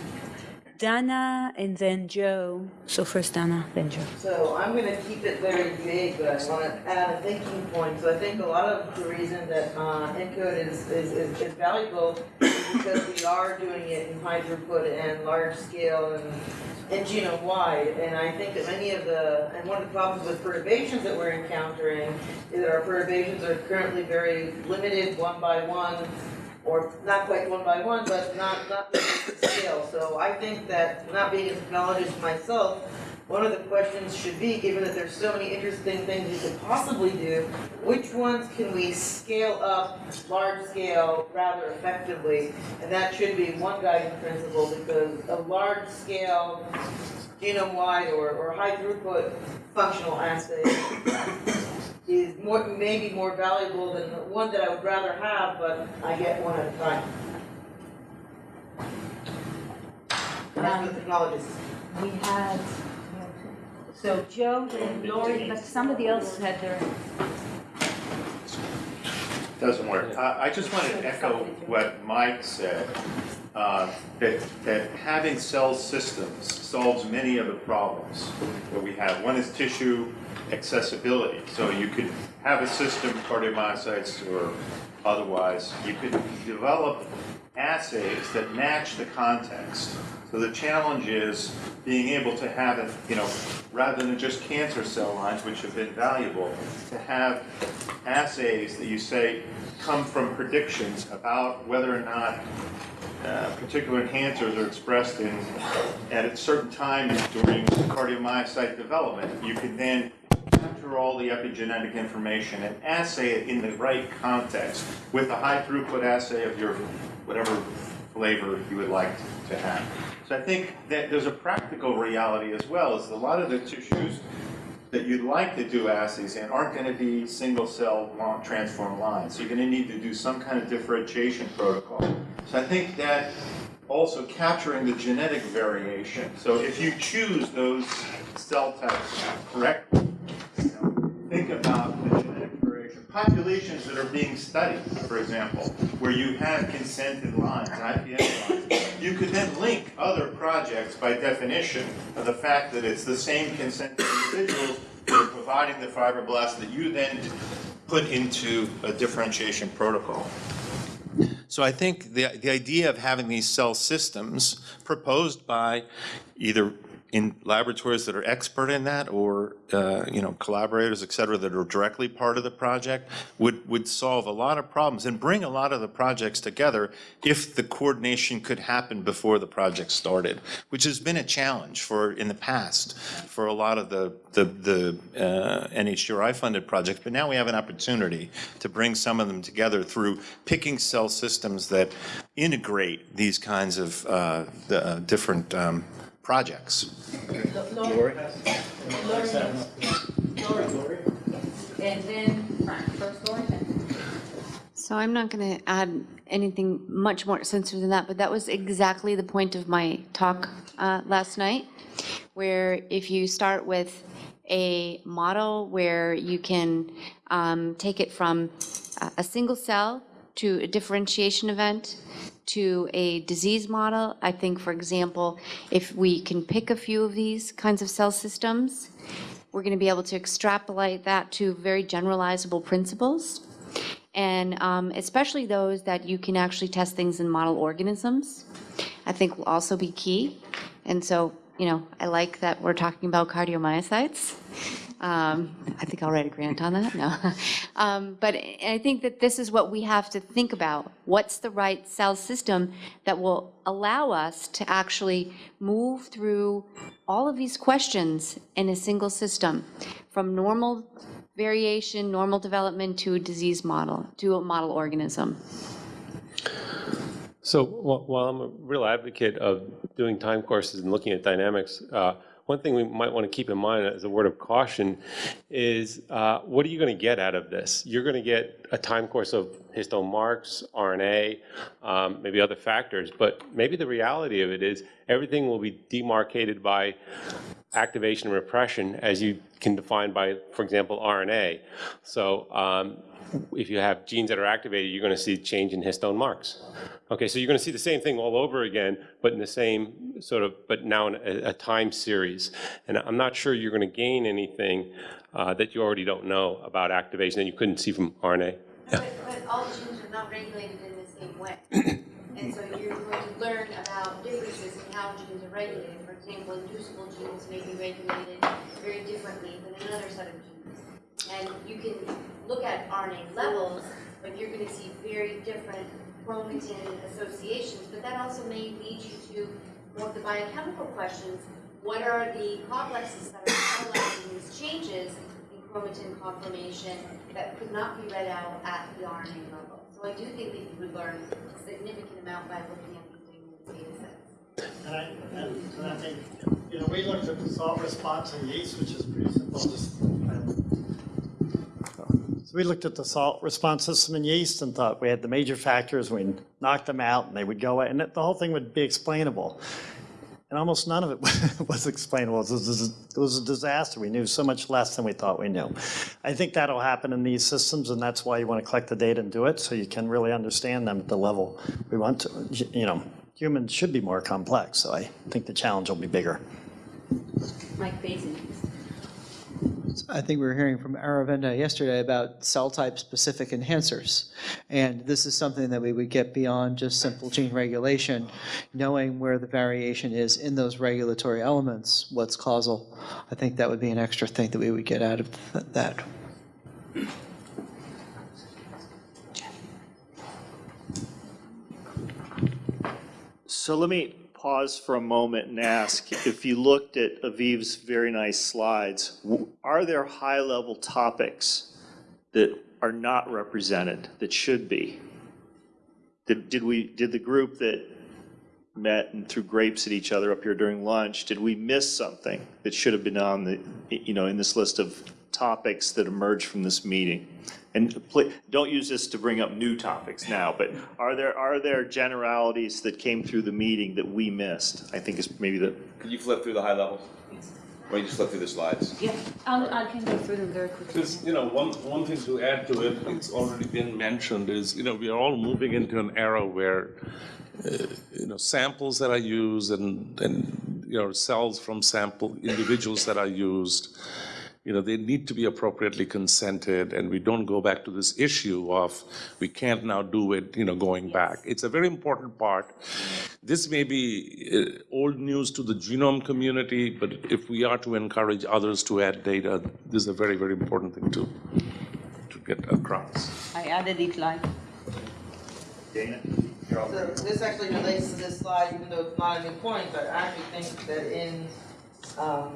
Dana and then Joe. So first Dana, then Joe. So I'm gonna keep it very vague, but I wanna add a thinking point. So I think a lot of the reason that, uh, ENCODE is, is, is is valuable is because we are doing it in high throughput and large scale and, and genome wide. And I think that many of the, and one of the problems with perturbations that we're encountering is that our perturbations are currently very limited, one by one, or not quite one by one, but not, not scale. So I think that, not being a technologist myself, one of the questions should be, given that there's so many interesting things you could possibly do, which ones can we scale up, large scale, rather effectively? And that should be one guiding principle, because a large scale, genome-wide or, or high throughput functional assay is more, maybe more valuable than the one that I would rather have, but I get one at a time. And that's the technologist. We had, so Joe and Lori, but somebody else had their, Doesn't work. I, I just want to echo what Mike said, uh, that, that having cell systems solves many of the problems that we have. One is tissue accessibility. So you could have a system, cardiomyocytes or otherwise, you could develop assays that match the context. So the challenge is being able to have it, you know, rather than just cancer cell lines, which have been valuable, to have assays that you say come from predictions about whether or not uh, particular enhancers are expressed in, at a certain times during cardiomyocyte development. You can then capture all the epigenetic information and assay it in the right context with a high throughput assay of your whatever flavor you would like to have. So I think that there's a practical reality as well, is a lot of the tissues that you'd like to do assays in aren't going to be single cell transform lines. So you're going to need to do some kind of differentiation protocol. So I think that also capturing the genetic variation. So if you choose those cell types correctly, you know, think about the genetic variation. Populations that are being studied, for example, where you have consented lines, IPS lines, you could then link other projects by definition of the fact that it's the same consented individuals that are providing the fibroblasts that you then put into a differentiation protocol. So I think the, the idea of having these cell systems proposed by either in laboratories that are expert in that or, uh, you know, collaborators, et cetera, that are directly part of the project would, would solve a lot of problems and bring a lot of the projects together if the coordination could happen before the project started, which has been a challenge for, in the past, for a lot of the, the, the uh, NHGRI-funded projects. But now we have an opportunity to bring some of them together through picking cell systems that integrate these kinds of uh, the, uh, different um, projects. Lori. Lori. And then Frank, first Lori. So I'm not going to add anything much more sensitive than that, but that was exactly the point of my talk uh, last night, where if you start with a model where you can um, take it from a- a single cell to a differentiation event to a disease model. I think, for example, if we can pick a few of these kinds of cell systems, we're going to be able to extrapolate that to very generalizable principles. And um, especially those that you can actually test things in model organisms, I think will also be key. And so, you know, I like that we're talking about cardiomyocytes. Um, I think I'll write a grant on that, no. Um, But I think that this is what we have to think about. What's the right cell system that will allow us to actually move through all of these questions in a single system, from normal variation, normal development to a disease model, to a model organism? So while I'm a real advocate of doing time courses and looking at dynamics, uh, one thing we might want to keep in mind as a word of caution is uh, what are you going to get out of this? You're going to get a time course of histone marks, RNA, um, maybe other factors, but maybe the reality of it is everything will be demarcated by activation and repression as you can define by, for example, RNA. So um, if you have genes that are activated, you're going to see change in histone marks. Okay, so you're going to see the same thing all over again, but in the same sort of, but now in a, a time series. And I'm not sure you're going to gain anything uh, that you already don't know about activation that you couldn't see from RNA. But, but all genes are not regulated in the same way. And so you're going to learn about differences in how genes are regulated. For example, inducible genes may be regulated very differently than another set of genes. And you can look at RNA levels, but you're going to see very different chromatin associations. But that also may lead you to more of the biochemical questions. What are the complexes that are catalyzing these changes chromatin conformation that could not be read out at the RNA level? So I do think that you would learn a significant amount by looking at these data sets. And I, and and I think, you know, we looked at the salt response in yeast, which is pretty simple, just. So we looked at the salt response system in yeast and thought we had the major factors, we knocked them out and they would go away, and the whole thing would be explainable. And almost none of it was explainable. It was, a disaster. We knew so much less than we thought we knew. I think that'll happen in these systems, and that's why you want to collect the data and do it, so you can really understand them at the level we want to. You know, humans should be more complex, so I think the challenge will be bigger. Mike Pazin. I think we were hearing from Aravinda yesterday about cell type specific enhancers. And this is something that we would get beyond just simple gene regulation, knowing where the variation is in those regulatory elements, what's causal. I think that would be an extra thing that we would get out of th- that. So let me pause for a moment and ask, if you looked at Aviv's very nice slides, are there high-level topics that are not represented that should be? Did, did we, did the group that met and threw grapes at each other up here during lunch, did we miss something that should have been on the, you know, in this list of topics that emerged from this meeting? And pl- don't use this to bring up new topics now, but are there, are there generalities that came through the meeting that we missed? I think is maybe the, Could you flip through the high levels? Or you just flip through the slides? Yeah, I'll, I can go through them very quickly. Because, you know, one, one thing to add to it, it's already been mentioned, is, you know, we are all moving into an era where, uh, you know, samples that are used and, and, you know, cells from sample, individuals that are used, you know, they need to be appropriately consented, and we don't go back to this issue of, we can't now do it, you know, going back. It's a very important part. This may be uh, old news to the genome community, but if we are to encourage others to add data, this is a very, very important thing to, to get across. I added it live. Dana? So this actually relates to this slide, even though it's not a new point, but I actually think that in, um,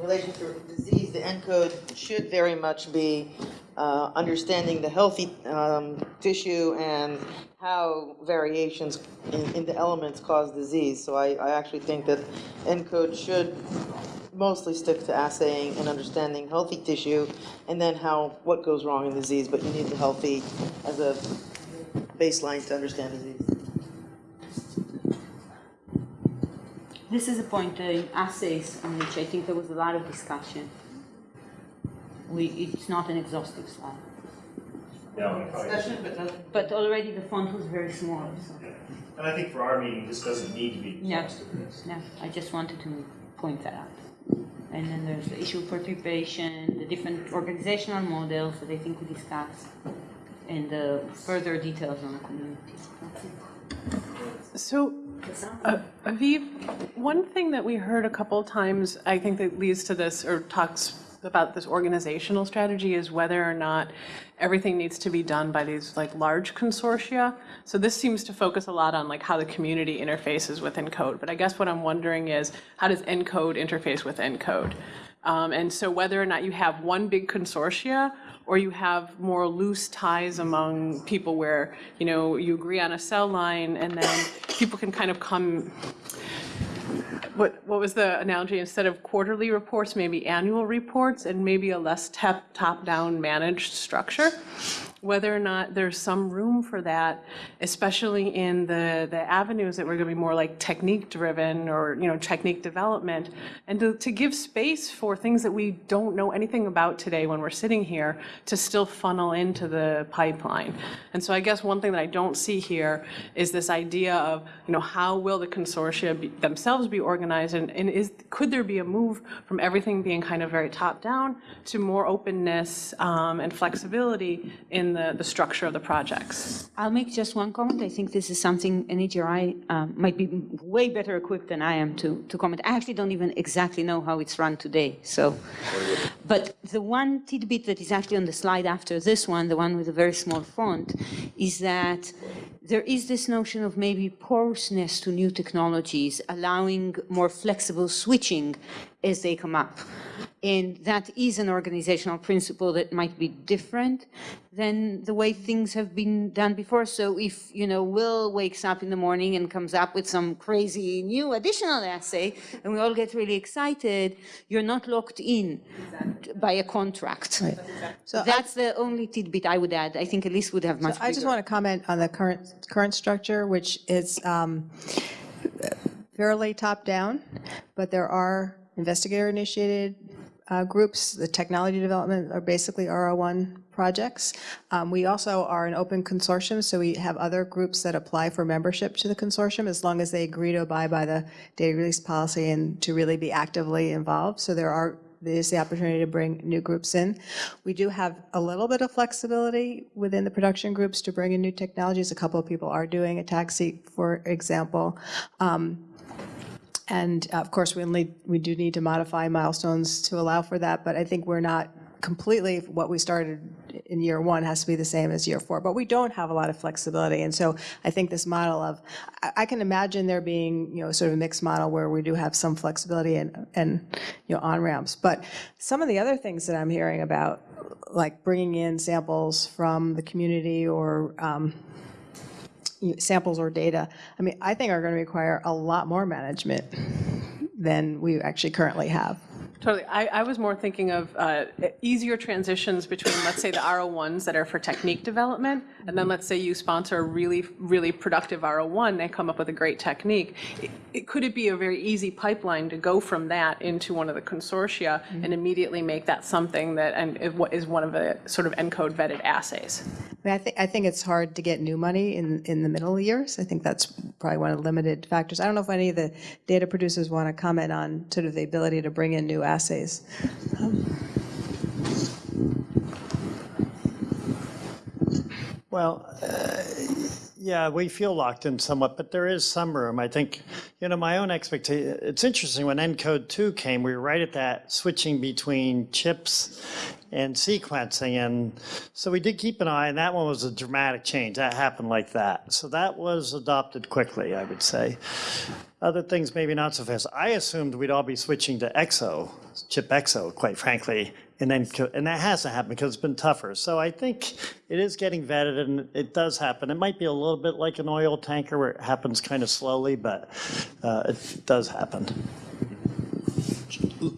relation to disease, the ENCODE should very much be, uh, understanding the healthy, um, tissue and how variations in, in the elements cause disease. So I, I actually think that ENCODE should mostly stick to assaying and understanding healthy tissue and then how, what goes wrong in disease, but you need the healthy as a baseline to understand disease. This is a point uh, in assays on which I think there was a lot of discussion. We, it's not an exhaustive slide. No, Discussion, but nothing. But already the font was very small, so. And I think for our meeting, this doesn't need to be No, exhaustive. no, I just wanted to point that out. And then there's the issue of perturbation, the different organizational models that I think we discussed, and the further details on the community. That's it. So, uh, Aviv, one thing that we heard a couple times, I think that leads to this or talks about this organizational strategy is whether or not everything needs to be done by these like large consortia. So this seems to focus a lot on like how the community interfaces with ENCODE. But I guess what I'm wondering is how does ENCODE interface with ENCODE? Um, and so whether or not you have one big consortia or you have more loose ties among people where, you know, you agree on a cell line and then people can kind of come what, what was the analogy? Instead of quarterly reports, maybe annual reports and maybe a less top, top-down managed structure? Whether or not there's some room for that, especially in the, the avenues that were gonna be more like technique-driven or, you know, technique development, and to, to give space for things that we don't know anything about today when we're sitting here to still funnel into the pipeline. And so I guess one thing that I don't see here is this idea of, you know, how will the consortia be, themselves be organized and, and is, could there be a move from everything being kind of very top-down to more openness um, and flexibility in the, the structure of the projects? I'll make just one comment. I think this is something NHGRI um, might be way better equipped than I am to, to comment. I actually don't even exactly know how it's run today, so. But the one tidbit that is actually on the slide after this one, the one with a very small font, is that there is this notion of maybe porousness to new technologies, allowing more flexible switching as they come up. And that is an organizational principle that might be different than the way things have been done before. So if, you know, Will wakes up in the morning and comes up with some crazy new additional assay, and we all get really excited, you're not locked in by a contract. So that's the only tidbit I would add. I think Elise would have much So I just want to comment on the current, current structure, which is um, fairly top-down, but there are investigator-initiated uh, groups. The technology development are basically R01 projects. Um, We also are an open consortium, so we have other groups that apply for membership to the consortium as long as they agree to abide by the data release policy and to really be actively involved. So there are there is the opportunity to bring new groups in. We do have a little bit of flexibility within the production groups to bring in new technologies. A couple of people are doing ATAC-seq, for example. Um, And uh, of course, we only, we do need to modify milestones to allow for that, but I think we're not completely, what we started in year one has to be the same as year four. But we don't have a lot of flexibility. And so I think this model of, I- I can imagine there being, you know, sort of a mixed model where we do have some flexibility and, and, you know, on-ramps. But some of the other things that I'm hearing about, like bringing in samples from the community or um, samples or data, I mean, I think are going to require a lot more management than we actually currently have. Totally. I, I was more thinking of uh, easier transitions between, let's say, the R01s that are for technique development, and then let's say you sponsor a really, really productive R01, they come up with a great technique. It- It, could it be a very easy pipeline to go from that into one of the consortia and immediately make that something that and wa- is one of the sort of ENCODE vetted assays? I mean, I think, I think it's hard to get new money in, in the middle years. I think that's probably one of the limited factors. I don't know if any of the data producers want to comment on sort of the ability to bring in new assays. Well, uh, yeah, we feel locked in somewhat, but there is some room. I think, you know, my own expectation, it's interesting, when ENCODE 2 came, we were right at that switching between chips and sequencing. And so we did keep an eye, and that one was a dramatic change. That happened like that. So that was adopted quickly, I would say. Other things, maybe not so fast. I assumed we'd all be switching to EXO, ChIP-exo, quite frankly, and then, and that hasn't happened because it's been tougher. So I think it is getting vetted and it does happen. It might be a little bit like an oil tanker where it happens kind of slowly, but uh, it does happen.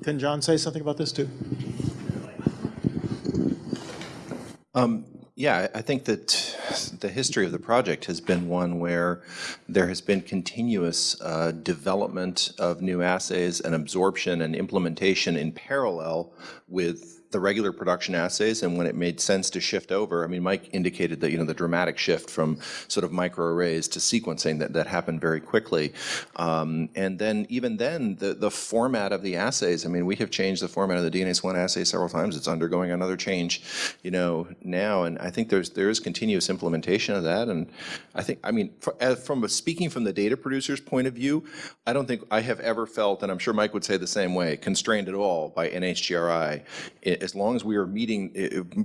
Can John say something about this too? Um, Yeah, I think that the history of the project has been one where there has been continuous uh, development of new assays and absorption and implementation in parallel with the regular production assays and when it made sense to shift over, I mean, Mike indicated that, you know, the dramatic shift from sort of microarrays to sequencing that, that happened very quickly. Um, and then even then, the, the format of the assays, I mean, we have changed the format of the DNase 1 assay several times. It's undergoing another change, you know, now. And I think there's there is continuous implementation of that. And I think, I mean, for, from a, speaking from the data producer's point of view, I don't think I have ever felt, and I'm sure Mike would say the same way, constrained at all by NHGRI. As long as we are meeting,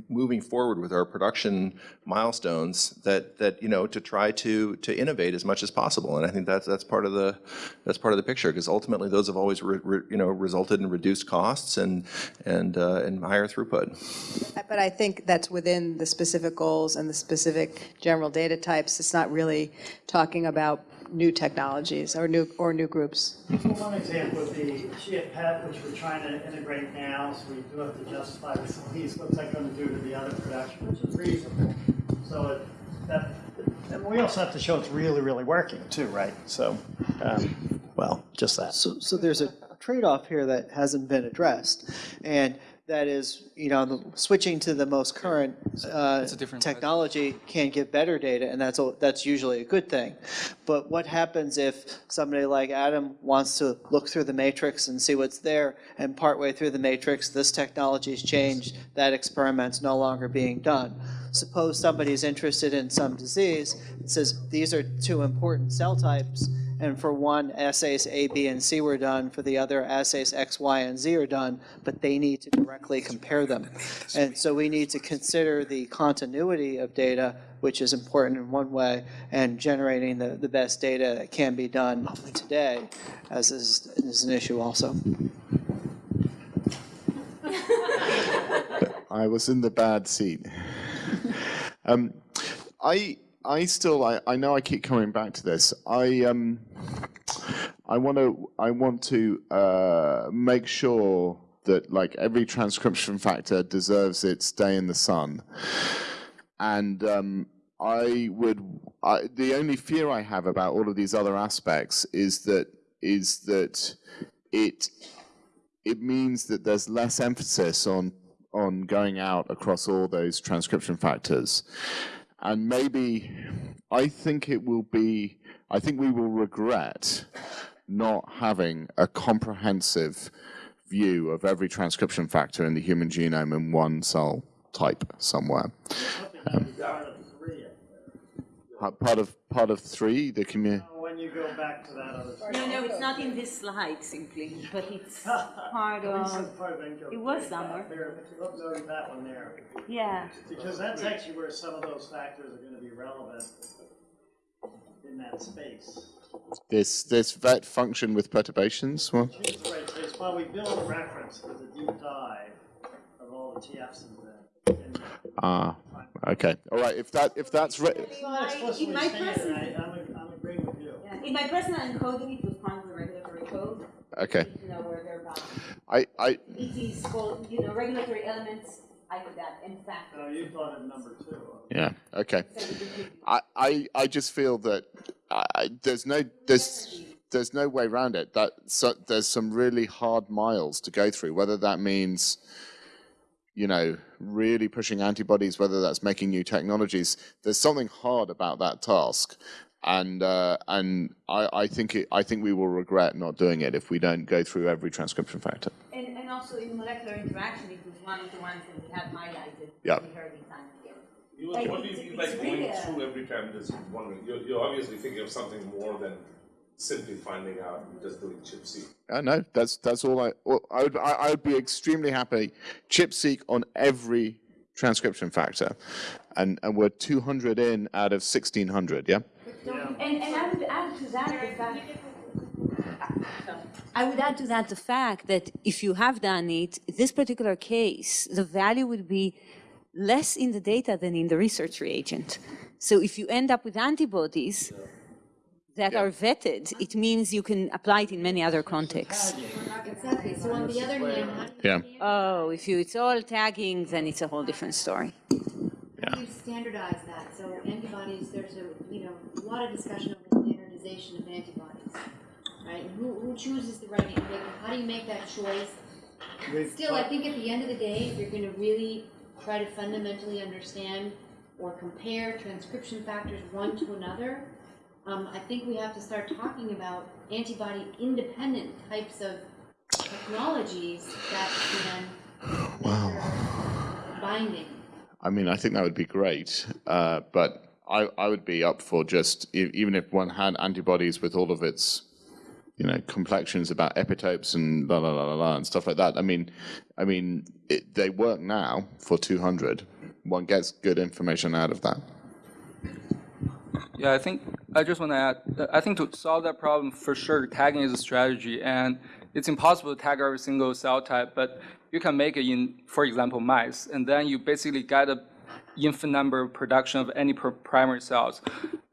moving forward with our production milestones, that, that, you know, to try to, to innovate as much as possible. And I think that's, that's part of the, that's part of the picture, because ultimately those have always, re- re- you know, resulted in reduced costs and, and, uh, and higher throughput. But I think that's within the specific goals and the specific general data types. It's not really talking about new technologies or new, or new groups. So one example would be GFPET, which we're trying to integrate now, so we do have to justify with some of these, what's that going to do to the other production, which is reasonable. So it, that, and we also have to show it's really, really working too, right? So, um, well, just that. So, so there's a trade-off here that hasn't been addressed, and that is, you know, the- switching to the most current uh, technology can give better data, and that's, a- that's usually a good thing. But what happens if somebody like Adam wants to look through the matrix and see what's there, and partway through the matrix, this technology's changed, that experiment's no longer being done? Suppose somebody's interested in some disease, and says, these are two important cell types, and for one, assays A, B, and C were done, for the other, assays X, Y, and Z are done, but they need to directly compare them. And so we need to consider the continuity of data, which is important in one way, and generating the, the best data that can be done today, as is, is an issue also. I was in the bad seat. um, I I still I, I know I keep coming back to this. I um I want to I want to uh, make sure that like every transcription factor deserves its day in the sun, and um, I would I, the only fear I have about all of these other aspects is that is that it it means that there's less emphasis on on going out across all those transcription factors. And maybe I think it will be I think we will regret not having a comprehensive view of every transcription factor in the human genome in one cell type somewhere. Um, part of part of three, the community. When you go back to that other. slide. No, no, it's not in this slide simply, but it's part This is of, part of it was somewhere. There, look, that one there. Yeah. Because that's actually where some of those factors are gonna be relevant in that space. This this vet function with perturbations. Well, Choose the right space, while we build a reference for the deep dive of all the TFs in the. ah, okay, all right. If that if that's re- It's not explicitly In my stated, personal- I, I'm, I'm agreeing with you. In my personal encoding, it was part of the regulatory code. okay, You know, where they're bound. I I It is called, you know, regulatory elements, I did that, in fact. No, you thought of number two. Yeah. Okay. I, I, I just feel that I, I- there's no there's there's no way around it. That so, there's some really hard miles to go through. Whether that means, you know, really pushing antibodies, whether that's making new technologies. There's something hard about that task, and uh, and I, I think it, I think we will regret not doing it if we don't go through every transcription factor. And, and also in molecular interaction, it was one of the ones that we have highlighted. Yeah. We heard in time again. You, Like, what do you it's- mean by going really a- through every time there's one? You're, you're obviously thinking of something more than simply finding out and just doing ChIP-seq. I know that's that's all I. Well, I would I, I would be extremely happy. ChIP-seq on every transcription factor, and and we're 200 in out of 1600. Yeah. And, and I would add to that the fact, I would add to that the fact that if you have done it, this particular case, the value would be less in the data than in the research reagent. So if you end up with antibodies that are vetted, it means you can apply it in many other contexts. Exactly, so on the other hand, Yeah. Oh, if you, it's all tagging, then it's a whole different story. How do you standardize that? So antibodies, there's a, you know, a lot of discussion over standardization of antibodies, right? And who, who chooses the right, antibody? how do you make that choice? Still, I think at the end of the day, if you're gonna really try to fundamentally understand or compare transcription factors one to another, um, I think we have to start talking about antibody-independent types of technologies that can Wow. binding. I mean, I think that would be great, uh, but I, I would be up for just, e- even if one had antibodies with all of its, you know, complexions about epitopes and la la la la la and stuff like that. I mean, I mean, it, they work now for 200. One gets good information out of that. Yeah, I think I just want to add. I think to solve that problem, for sure, tagging is a strategy, and it's impossible to tag every single cell type. But you can make it in, for example, mice, and then you basically get a infinite number of production of any pr- primary cells,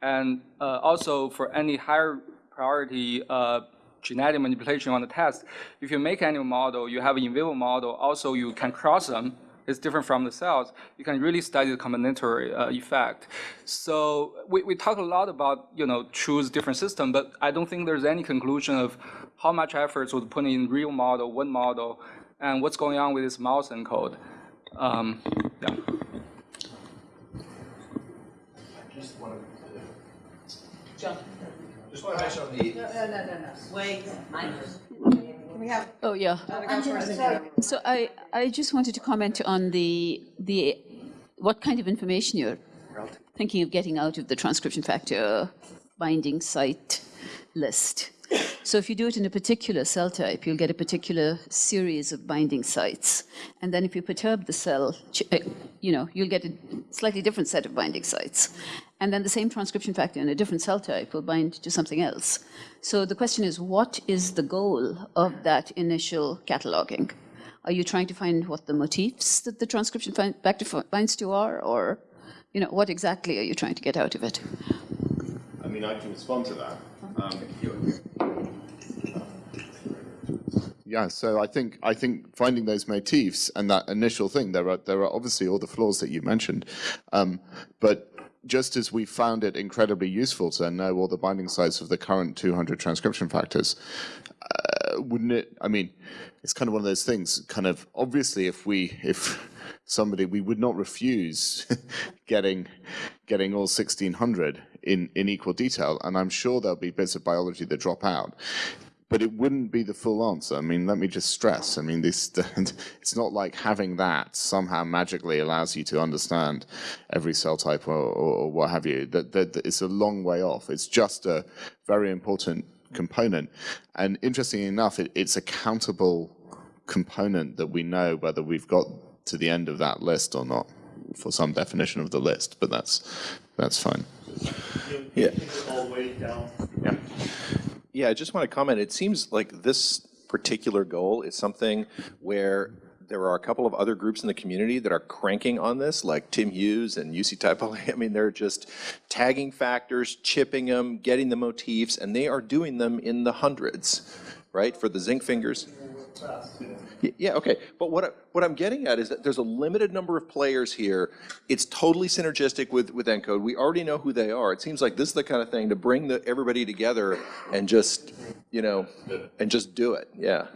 and uh, also for any higher priority uh, genetic manipulation on the test, if you make animal model, you have an in vivo model. Also, you can cross them it's different from the cells, you can really study the combinatory uh, effect. So we, we talk a lot about, you know, choose different system, but I don't think there's any conclusion of how much efforts was put in real model, one model, and what's going on with this mouse encode. Um, yeah. Just want John. Just want to mention on the. No, no, no, no, no. Wait, Can we have? Oh, yeah. So I, I just wanted to comment on the, the, what kind of information you're thinking of getting out of the transcription factor binding site list. So if you do it in a particular cell type, you'll get a particular series of binding sites. And then if you perturb the cell, uh, you know, you'll get a slightly different set of binding sites. And then the same transcription factor in a different cell type will bind to something else. So the question is, what is the goal of that initial cataloging? Are you trying to find what the motifs that the transcription factor binds to are, or, you know, what exactly are you trying to get out of it? I mean, I can respond to that. Um, Yeah, so I think I think finding those motifs and that initial thing, there are there are obviously all the flaws that you mentioned, um, but just as we found it incredibly useful to know all the binding sites of the current 200 transcription factors, uh, wouldn't it? I mean, it's kind of one of those things. Kind of obviously, if we if somebody we would not refuse getting getting all 1600 in in equal detail, and I'm sure there'll be bits of biology that drop out but it wouldn't be the full answer. I mean, let me just stress. I mean, this it's not like having that somehow magically allows you to understand every cell type or, or, or what have you. That, that, that it's a long way off. It's just a very important component. And interestingly enough, it, it's a countable component that we know whether we've got to the end of that list or not for some definition of the list. But that's that's fine. Yeah. All the way down. Yeah. Yeah, I just want to comment. It seems like this particular goal is something where there are a couple of other groups in the community that are cranking on this, like Tim Hughes and Jussi Taipale I mean, they're just tagging factors, chipping them, getting the motifs, and they are doing them in the hundreds, right, for the zinc fingers. Y- Yeah, okay, but what, I- what I'm getting at is that there's a limited number of players here. It's totally synergistic with, with ENCODE. We already know who they are. It seems like this is the kind of thing to bring the, everybody together and just, you know, and just do it, yeah.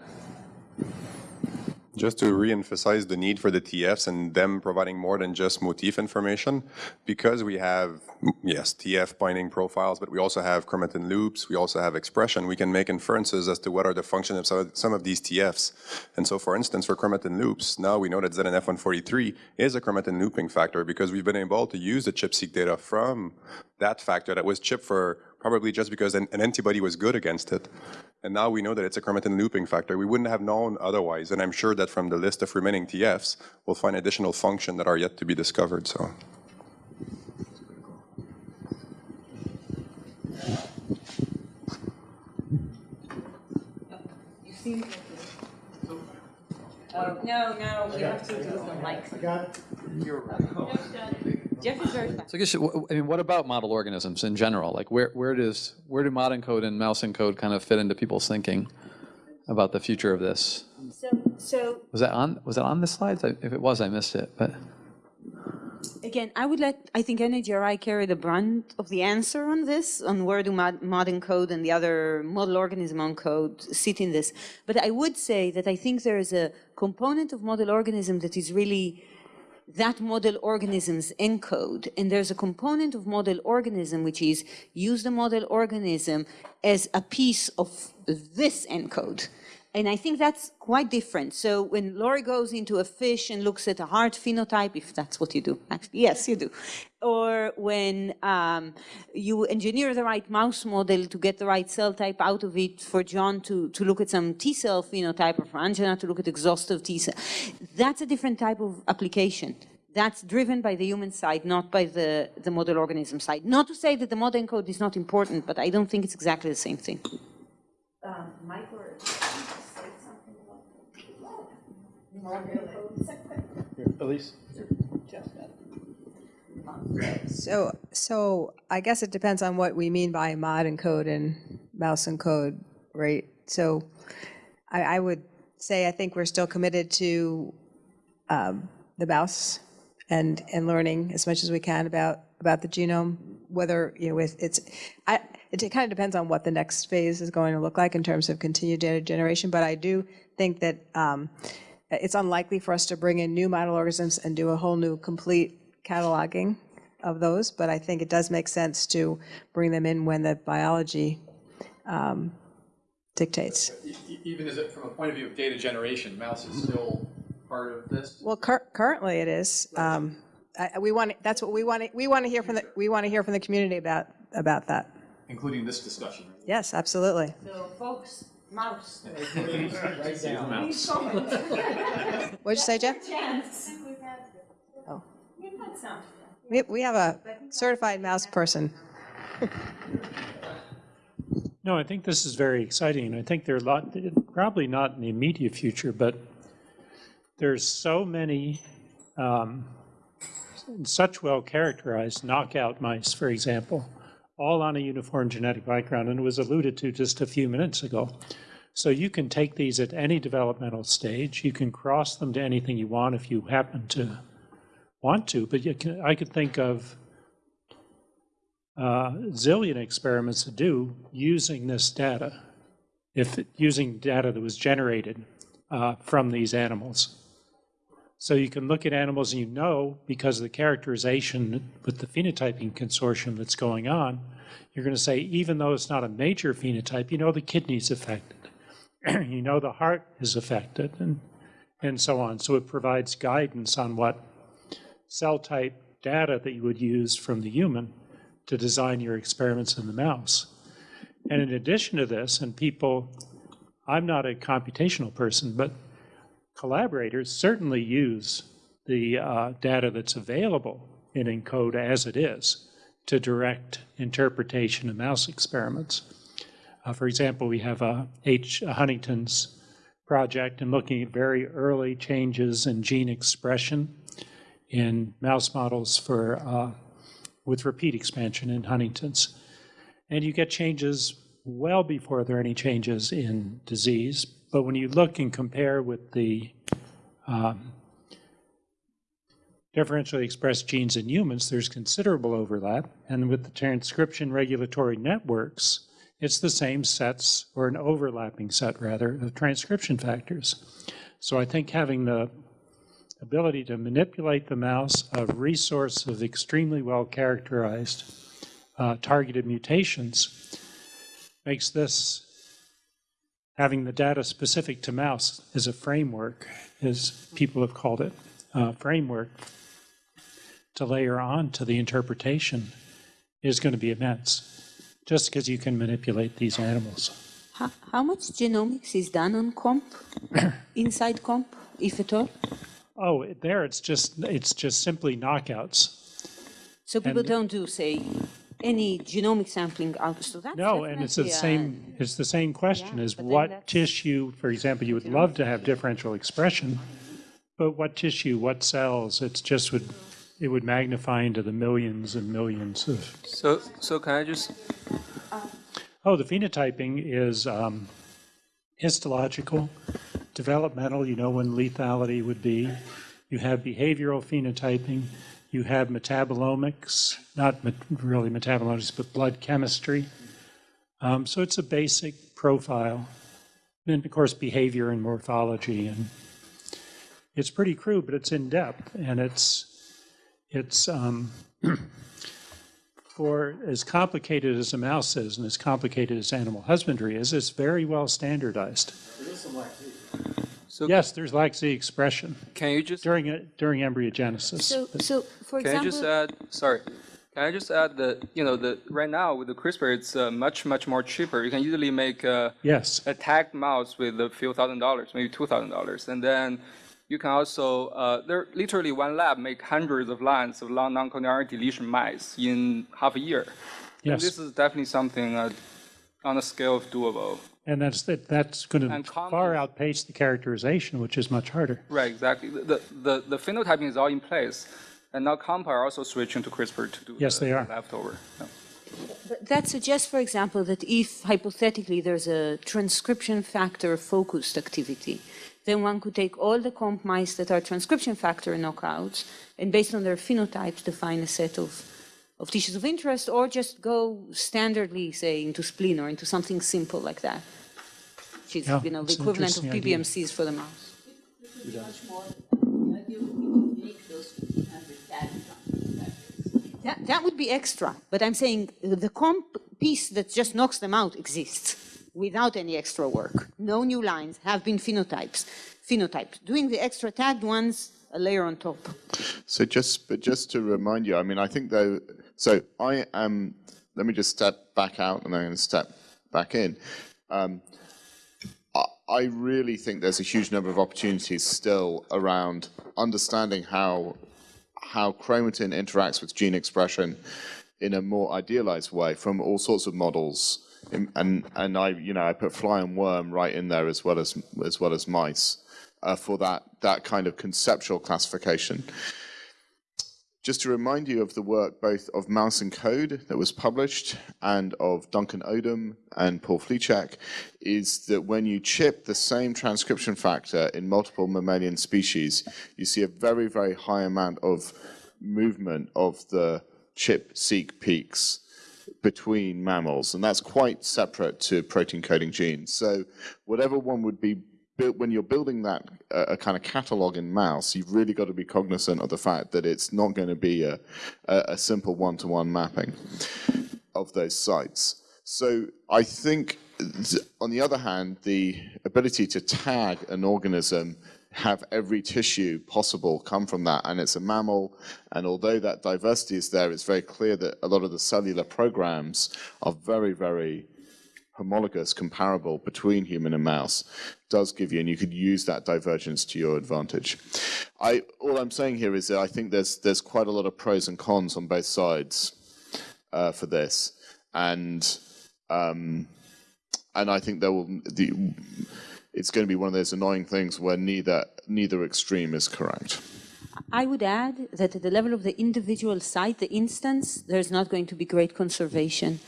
Just to re-emphasize the need for the TFs and them providing more than just motif information, because we have, yes, TF binding profiles, but we also have chromatin loops, we also have expression, we can make inferences as to what are the function of some- of these TFs. And so for instance, for chromatin loops, now we know that ZNF143 is a chromatin looping factor because we've been able to use the ChIP-seq data from that factor that was chipped for probably just because an, an antibody was good against it. And now we know that it's a chromatin looping factor. We wouldn't have known otherwise. And I'm sure that from the list of remaining TFs, we'll find additional function that are yet to be discovered. So. You seem. Oh, no, no, we have to do the mics. I got it. You're right. Jeff is very fast. So I guess, I mean, what about model organisms in general? Like, where, where does, where do modENCODE and mouse encode kind of fit into people's thinking about the future of this? So, so Was that on, was that on the slides? If it was, I missed it, but. Again, I would let, I think NHGRI carry the brunt of the answer on this, on where do mod, modENCODE and the other model organism ENCODE sit in this. But I would say that I think there is a component of model organism that is really that model organism's encode, and there's a component of model organism which is use the model organism as a piece of this encode. And I think that's quite different. So when Lori goes into a fish and looks at a heart phenotype, if that's what you do, actually, yes, you do. Or when um, you engineer the right mouse model to get the right cell type out of it for John to, to look at some T cell phenotype or for Angela to look at exhaustive T cell, that's a different type of application. That's driven by the human side, not by the, the model organism side. Not to say that the model encode is not important, but I don't think it's exactly the same thing. Um, So, so I guess it depends on what we mean by modENCODE and mouse ENCODE, right? So I, I would say I think we're still committed to um, the mouse and, and learning as much as we can about, about the genome, whether, you know, with it's, I, it kind of depends on what the next phase is going to look like in terms of continued data generation, but I do think that um, it's unlikely for us to bring in new model organisms and do a whole new complete cataloging of those, but I think it does make sense to bring them in when the biology um, dictates. Even as it, from a point of view of data generation, mouse is still part of this? Well, cur- currently it is. Um, I- I- We want, that's what we want, to we want to hear from the, we want to hear from the community about, about that. Including this discussion. Yes, absolutely. So folks, mouse. Write down. Please comment. What'd you say, Jeff? Chance. Oh. You've had some. We, we have a certified mouse person. No, I think this is very exciting. I think there are a lot, probably not in the immediate future, but there's so many, um, such well characterized knockout mice, for example, all on a uniform genetic background, and it was alluded to just a few minutes ago. So you can take these at any developmental stage. You can cross them to anything you want if you happen to want to, but you can, I could think of uh, zillion experiments to do using this data, if using data that was generated uh, from these animals. So you can look at animals and you know, because of the characterization with the phenotyping consortium that's going on, you're going to say, even though it's not a major phenotype, you know the kidney's affected. you know the heart is affected, and, and so on. So it provides guidance on what cell type data that you would use from the human to design your experiments in the mouse. And in addition to this, and people, I'm not a computational person, but collaborators certainly use the uh, data that's available in ENCODE as it is to direct interpretation of mouse experiments. Uh, for example, we have a H. Huntington's project and looking at very early changes in gene expression in mouse models for uh, with repeat expansion in Huntington's. And you get changes well before there are any changes in disease. But when you look and compare with the um, differentially expressed genes in humans, there's considerable overlap. And with the transcription regulatory networks, it's the same sets, or an overlapping set rather, of transcription factors. So I think having the ability to manipulate the mouse, a resource of extremely well characterized uh, targeted mutations, makes this having the data specific to mouse as a framework, as people have called it, uh, framework to layer on to the interpretation is going to be immense, just because you can manipulate these animals. How, how much genomics is done on KOMP, inside KOMP, if at all? Oh, there it's just it's just simply knockouts. So people And- don't do, say, any genomic sampling out, so that's No, and it's the definitely, uh, same, it's the same question, is what tissue, for example, you would love to have differential expression, but what tissue, what cells, it's just would, it would magnify into the millions and millions of. So, so can I just, Oh, the phenotyping is um, histological, developmental, you know when lethality would be. You have behavioral phenotyping, You have metabolomics, not met- really metabolomics, but blood chemistry. Um, So it's a basic profile. And of course, behavior and morphology. And it's pretty crude, but it's in-depth. And it's, it's, um, for as complicated as a mouse is and as complicated as animal husbandry is, it's very well standardized. Yes, there's lacZ expression. Can you just during a- during embryogenesis? So, so for Can I just add, sorry, can I just add that, you know, the, right now with the CRISPR, it's uh, much, much more cheaper. You can easily make a, Yes. a tagged mouse with a few thousand dollars, maybe two thousand dollars. And then you can also, uh, there literally one lab make hundreds of lines of long non-coding deletion mice in half a year. And Yes. This is definitely something uh, on a scale of doable. And that's, that- that's going to far outpace the characterization, which is much harder. Right, exactly. The, the, the phenotyping is all in place. And now Compa are also switching to CRISPR to do Yes, the they are. leftover. Yeah. But That suggests, for example, that if hypothetically there's a transcription factor focused activity, then one could take all the KOMP mice that are transcription factor knockouts and based on their phenotypes define a set of, of tissues of interest or just go standardly, say, into spleen or into something simple like that, which is, Yeah, you know, the equivalent of interesting idea. PBMCs for the mouse. That, that would be extra, but I'm saying the KOMP piece that just knocks them out exists without any extra work. No new lines have been phenotypes. Phenotypes. Doing the extra tagged ones, a layer on top. So just, but just to remind you, I mean, I think though, so I am, let me just step back out and I'm going to step back in. Um, I, really think there's a huge number of opportunities still around understanding how, how chromatin interacts with gene expression in a more idealized way from all sorts of models. And, and I, you know, I put fly and worm right in there as well as, as well as mice uh, for that, that kind of conceptual classification. Just to remind you of the work both of Mouse ENCODE that was published and of Duncan Odom and Paul Flicek, is that when you chip the same transcription factor in multiple mammalian species, you see a very, very high amount of movement of the ChIP-seq peaks between mammals, and that's quite separate to protein coding genes. So whatever one would be when you're building that uh, a kind of catalog in mouse, you've really got to be cognizant of the fact that it's not going to be a, a, simple one-to-one mapping of those sites. So I think, th- on the other hand, the ability to tag an organism have every tissue possible come from that, and it's a mammal, and although that diversity is there, it's very clear that a lot of the cellular programs are very, very homologous, comparable between human and mouse, does give you, and you could use that divergence to your advantage. I, all I'm saying here is that I think there's there's quite a lot of pros and cons on both sides uh, for this, and um, and I think there will the it's going to be one of those annoying things where neither neither extreme is correct. I would add that at the level of the individual site, the instance, there's not going to be great conservation.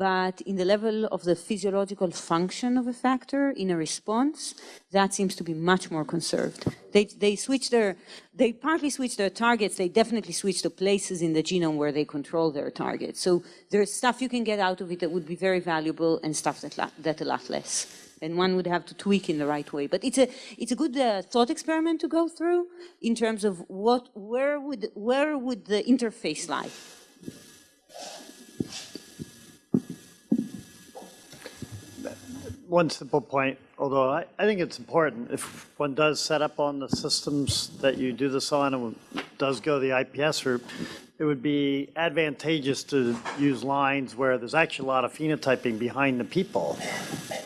But in the level of the physiological function of a factor in a response, that seems to be much more conserved. They, they switch their, they partly switch their targets, they definitely switch the places in the genome where they control their targets. So there's stuff you can get out of it that would be very valuable and stuff that, that a lot less. And one would have to tweak in the right way. But it's a, it's a good uh, thought experiment to go through in terms of what, where would, where would the interface lie? One simple point, although I, I think it's important, if one does set up on the systems that you do this on and does go the IPS route, it would be advantageous to use lines where there's actually a lot of phenotyping behind the people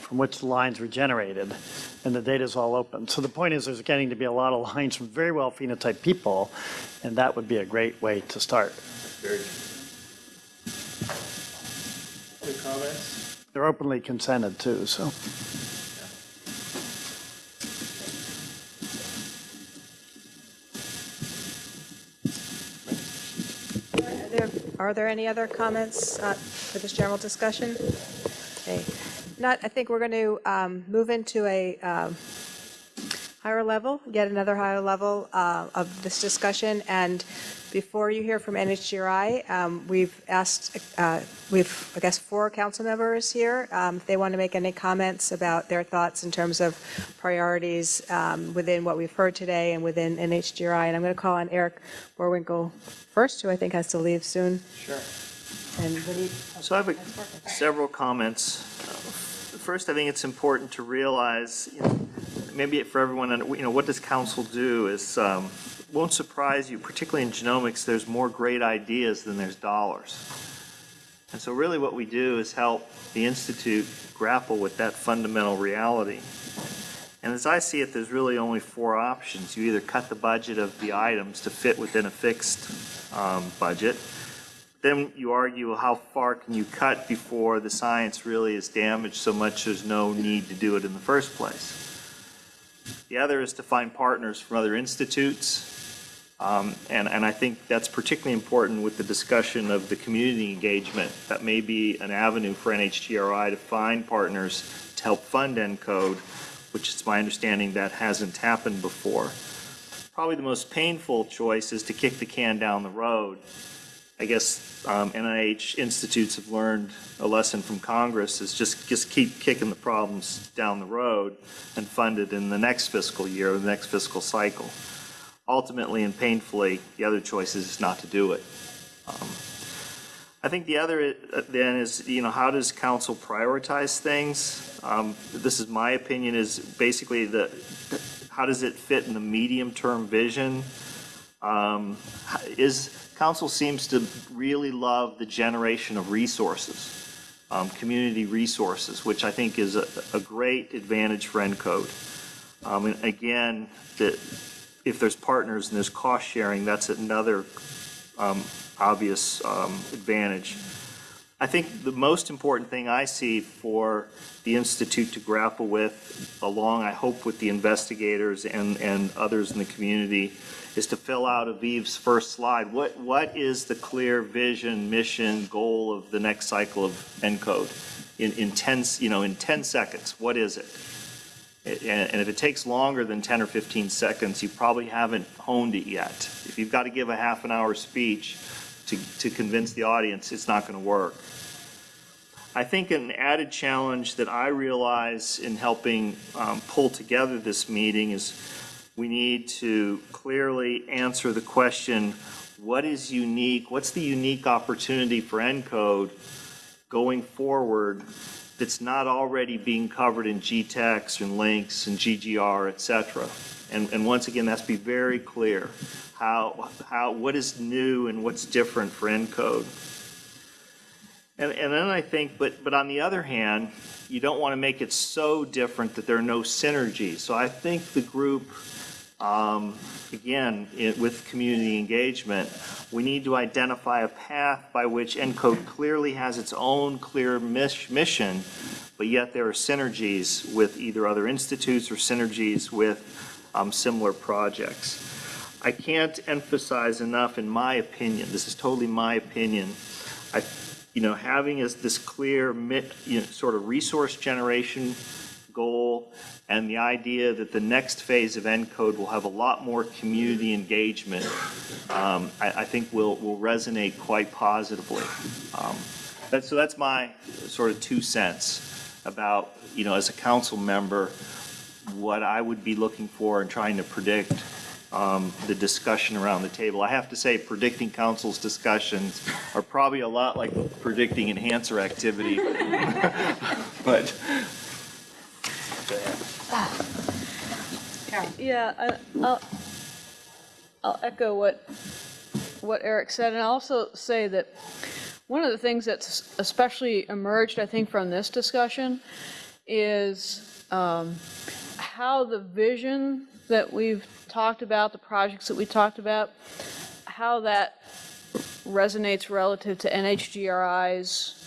from which the lines were generated, and the data's all open. So the point is, there's getting to be a lot of lines from very well phenotyped people, and that would be a great way to start. Very good comments? They're openly consented too, so. Are there- any other comments uh, for this general discussion? Okay. Not, I think we're going to move into a um, higher level, yet another higher level uh, of this discussion. And before you hear from NHGRI, um, we've asked, uh, we've, I guess, four council members here, um, if they want to make any comments about their thoughts in terms of priorities um, within what we've heard today and within NHGRI. And I'm going to call on Eric Boerwinkle first, who I think has to leave soon. Sure. And what do you? So I have a- several comments. First, I think it's important to realize, you know, maybe for everyone, you know, what does council do is, um, won't surprise you, particularly in genomics, there's more great ideas than there's dollars. And so really what we do is help the Institute grapple with that fundamental reality. And as I see it, there's really only four options. You either cut the budget of the items to fit within a fixed um, budget, then you argue how far can you cut before the science really is damaged so much there's no need to do it in the first place. The other is to find partners from other institutes. Um, and, and I think that's particularly important with the discussion of the community engagement. That may be an avenue for NHGRI to find partners to help fund ENCODE, which is my understanding that hasn't happened before. Probably the most painful choice is to kick the can down the road. I guess um, NIH institutes have learned a lesson from Congress is just, just keep kicking the problems down the road and fund it in the next fiscal year, or the next fiscal cycle. Ultimately and painfully, the other choice is not to do it. Um, I think the other uh, then is, you know, how does council prioritize things? Um, This is my opinion, is basically the, how does it fit in the medium-term vision? Um, Is, council seems to really love the generation of resources, um, community resources, which I think is a, a great advantage for ENCODE. Um, and again, that if there's partners and there's cost sharing, that's another um, obvious um, advantage. I think the most important thing I see for the Institute to grapple with, along, I hope, with the investigators and, and others in the community, is to fill out Aviv's first slide. What, what is the clear vision, mission, goal of the next cycle of ENCODE? In, in 10, you know, in 10 seconds, what is it? And, and if it takes longer than 10 or 15 seconds, you probably haven't honed it yet. If you've got to give a half an hour speech to, to convince the audience, it's not going to work. I think an added challenge that I realize in helping um, pull together this meeting is we need to clearly answer the question, what is unique, what's the unique opportunity for ENCODE going forward that's not already being covered in GTEx and LINCS and GGR, et cetera? And, and once again, that's be very clear. How, how, what is new and what's different for ENCODE? And, and then I think, but, but on the other hand, you don't want to make it so different that there are no synergies. So I think the group, um, again, it, with community engagement, we need to identify a path by which ENCODE clearly has its own clear mis- mission, but yet there are synergies with either other institutes or synergies with um, similar projects. I can't emphasize enough, in my opinion, this is totally my opinion, I you know, having is this clear, you know, sort of resource generation goal and the idea that the next phase of ENCODE will have a lot more community engagement, um, I, I, think will, will resonate quite positively. Um, that, so that's my sort of two cents about, you know, as a council member, what I would be looking for and trying to predict um, the discussion around the table. I have to say, predicting council's discussions are probably a lot like predicting enhancer activity. but Yeah, I, I'll, I'll echo what what Eric said, and I'll also say that one of the things that's especially emerged, I think, from this discussion is um, how the vision that we've talked about, the projects that we talked about, how that resonates relative to NHGRI's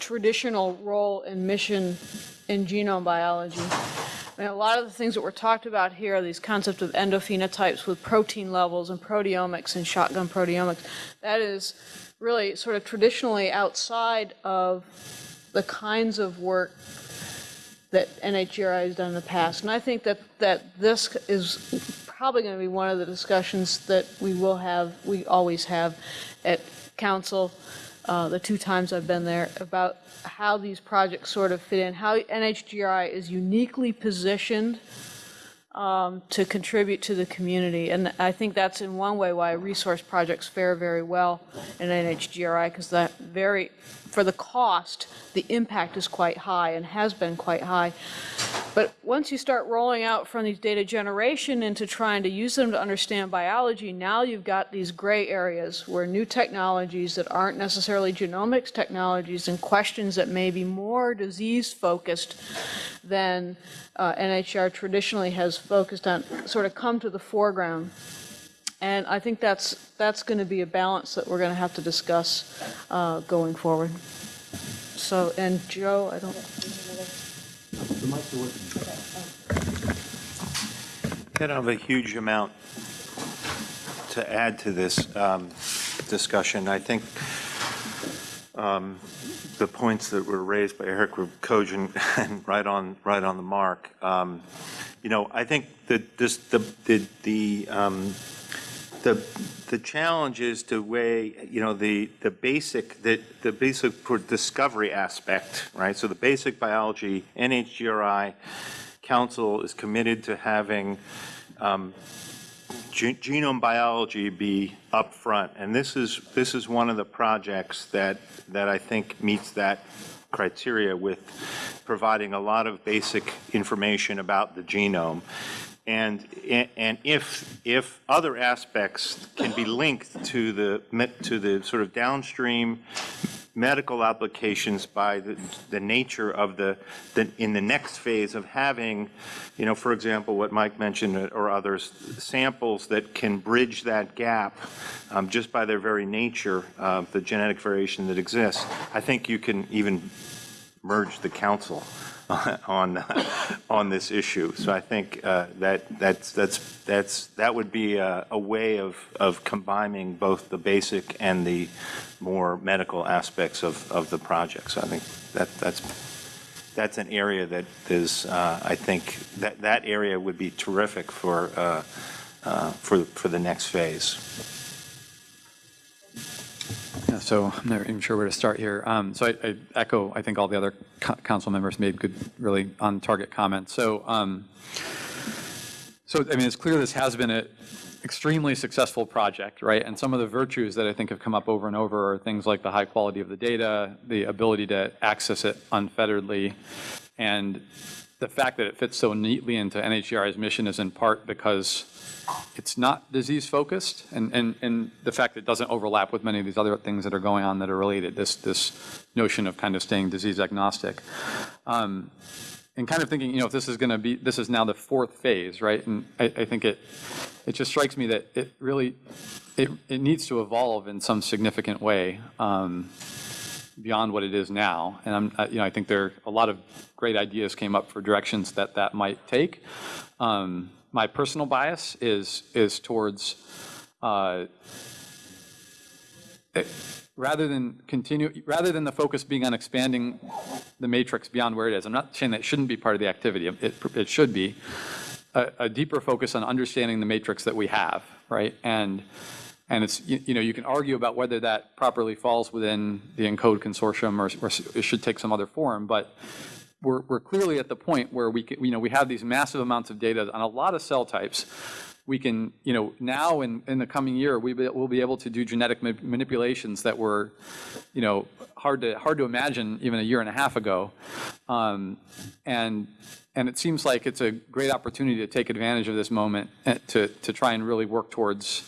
traditional role and mission in genome biology. I mean, a lot of the things that were talked about here, these concepts of endophenotypes with protein levels and proteomics and shotgun proteomics, that is really sort of traditionally outside of the kinds of work that NHGRI has done in the past. And I think that, that this is probably going to be one of the discussions that we will have, we always have at council, uh, the two times I've been there, about how these projects sort of fit in, how NHGRI is uniquely positioned um, to contribute to the community. And I think that's in one way why resource projects fare very well in NHGRI, because that very, for the cost, the impact is quite high and has been quite high. But once you start rolling out from these data generation into trying to use them to understand biology, now you've got these gray areas where new technologies that aren't necessarily genomics technologies and questions that may be more disease focused than uh, NHR traditionally has focused on sort of come to the foreground. And I think that's, that's going to be a balance that we're going to have to discuss uh, going forward. So, and Joe, I don't. I don't have a huge amount to add to this um, discussion. I think the points that were raised by Eric were cogent and right on, right on the mark. Um, You know, I think that this, the, the, the, um, the, the challenge is to weigh, you know, the, the basic, the, the basic discovery aspect, right? So the basic biology, NHGRI Council is committed to having um, ge- genome biology be upfront. And this is, this is one of the projects that, that I think meets that criteria with providing a lot of basic information about the genome. And, and if, if other aspects can be linked to the, to the sort of downstream medical applications by the, the nature of the, the, in the next phase of having, you know, for example, what Mike mentioned uh, or others, samples that can bridge that gap um, just by their very nature of the genetic variation that exists. I think you can even merge the council on, on this issue. So I think uh, that, that's, that's, that's, that would be a, a way of, of combining both the basic and the more medical aspects of, of the project. So I think that, that's, that's an area that is, uh, I think, that, that area would be terrific for, uh, uh, for, for the next phase. Yeah, so I'm not even sure where to start here. Um, So I I echo, I think all the other co- council members made good, really on-target comments. So, um, so, I mean, it's clear this has been an extremely successful project, right? And some of the virtues that I think have come up over and over are things like the high quality of the data, the ability to access it unfetteredly, and the fact that it fits so neatly into NHGRI's mission is in part because it's not disease-focused, and, and, and the fact that it doesn't overlap with many of these other things that are going on that are related, this, this notion of kind of staying disease agnostic. Um, and kind of thinking, you know, if this is going to be, this is now the fourth phase, right? And I, I think it, it just strikes me that it really, it, it needs to evolve in some significant way um, beyond what it is now. And I'm, you know, I think there, are a lot of great ideas came up for directions that that might take. Um, My personal bias is, is towards, uh, it- rather than continue, rather than the focus being on expanding the matrix beyond where it is, I'm not saying that shouldn't be part of the activity, it, it should be, a, a deeper focus on understanding the matrix that we have, right? And, and it's, you, you know, you can argue about whether that properly falls within the ENCODE consortium or, or it should take some other form, but we're, we're clearly at the point where we, can, you know, we have these massive amounts of data on a lot of cell types. We can, you know, now in, in the coming year, we be, we'll be able to do genetic ma- manipulations that were, you know, hard to, hard to imagine even a year and a half ago. Um, and, and it seems like it's a great opportunity to take advantage of this moment to, to try and really work towards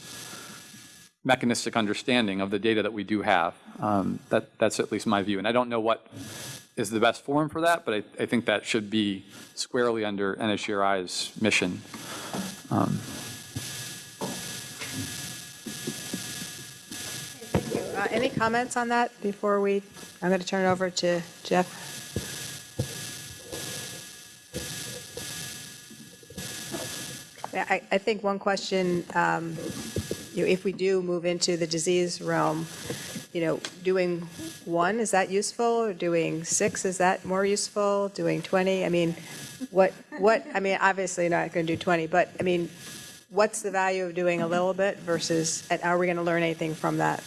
mechanistic understanding of the data that we do have. Um, that, that's at least my view. And I don't know what is the best forum for that, but I, I think that should be squarely under NHGRI's mission. Um, Uh, Any comments on that before we, I'm going to turn it over to Jeff. I, I think one question, um, you know, if we do move into the disease realm, you know, doing one, is that useful? Or doing six, is that more useful? Doing 20? I mean, what, what, I mean, obviously not going to do 20, but I mean, what's the value of doing a little bit versus, and are we going to learn anything from that?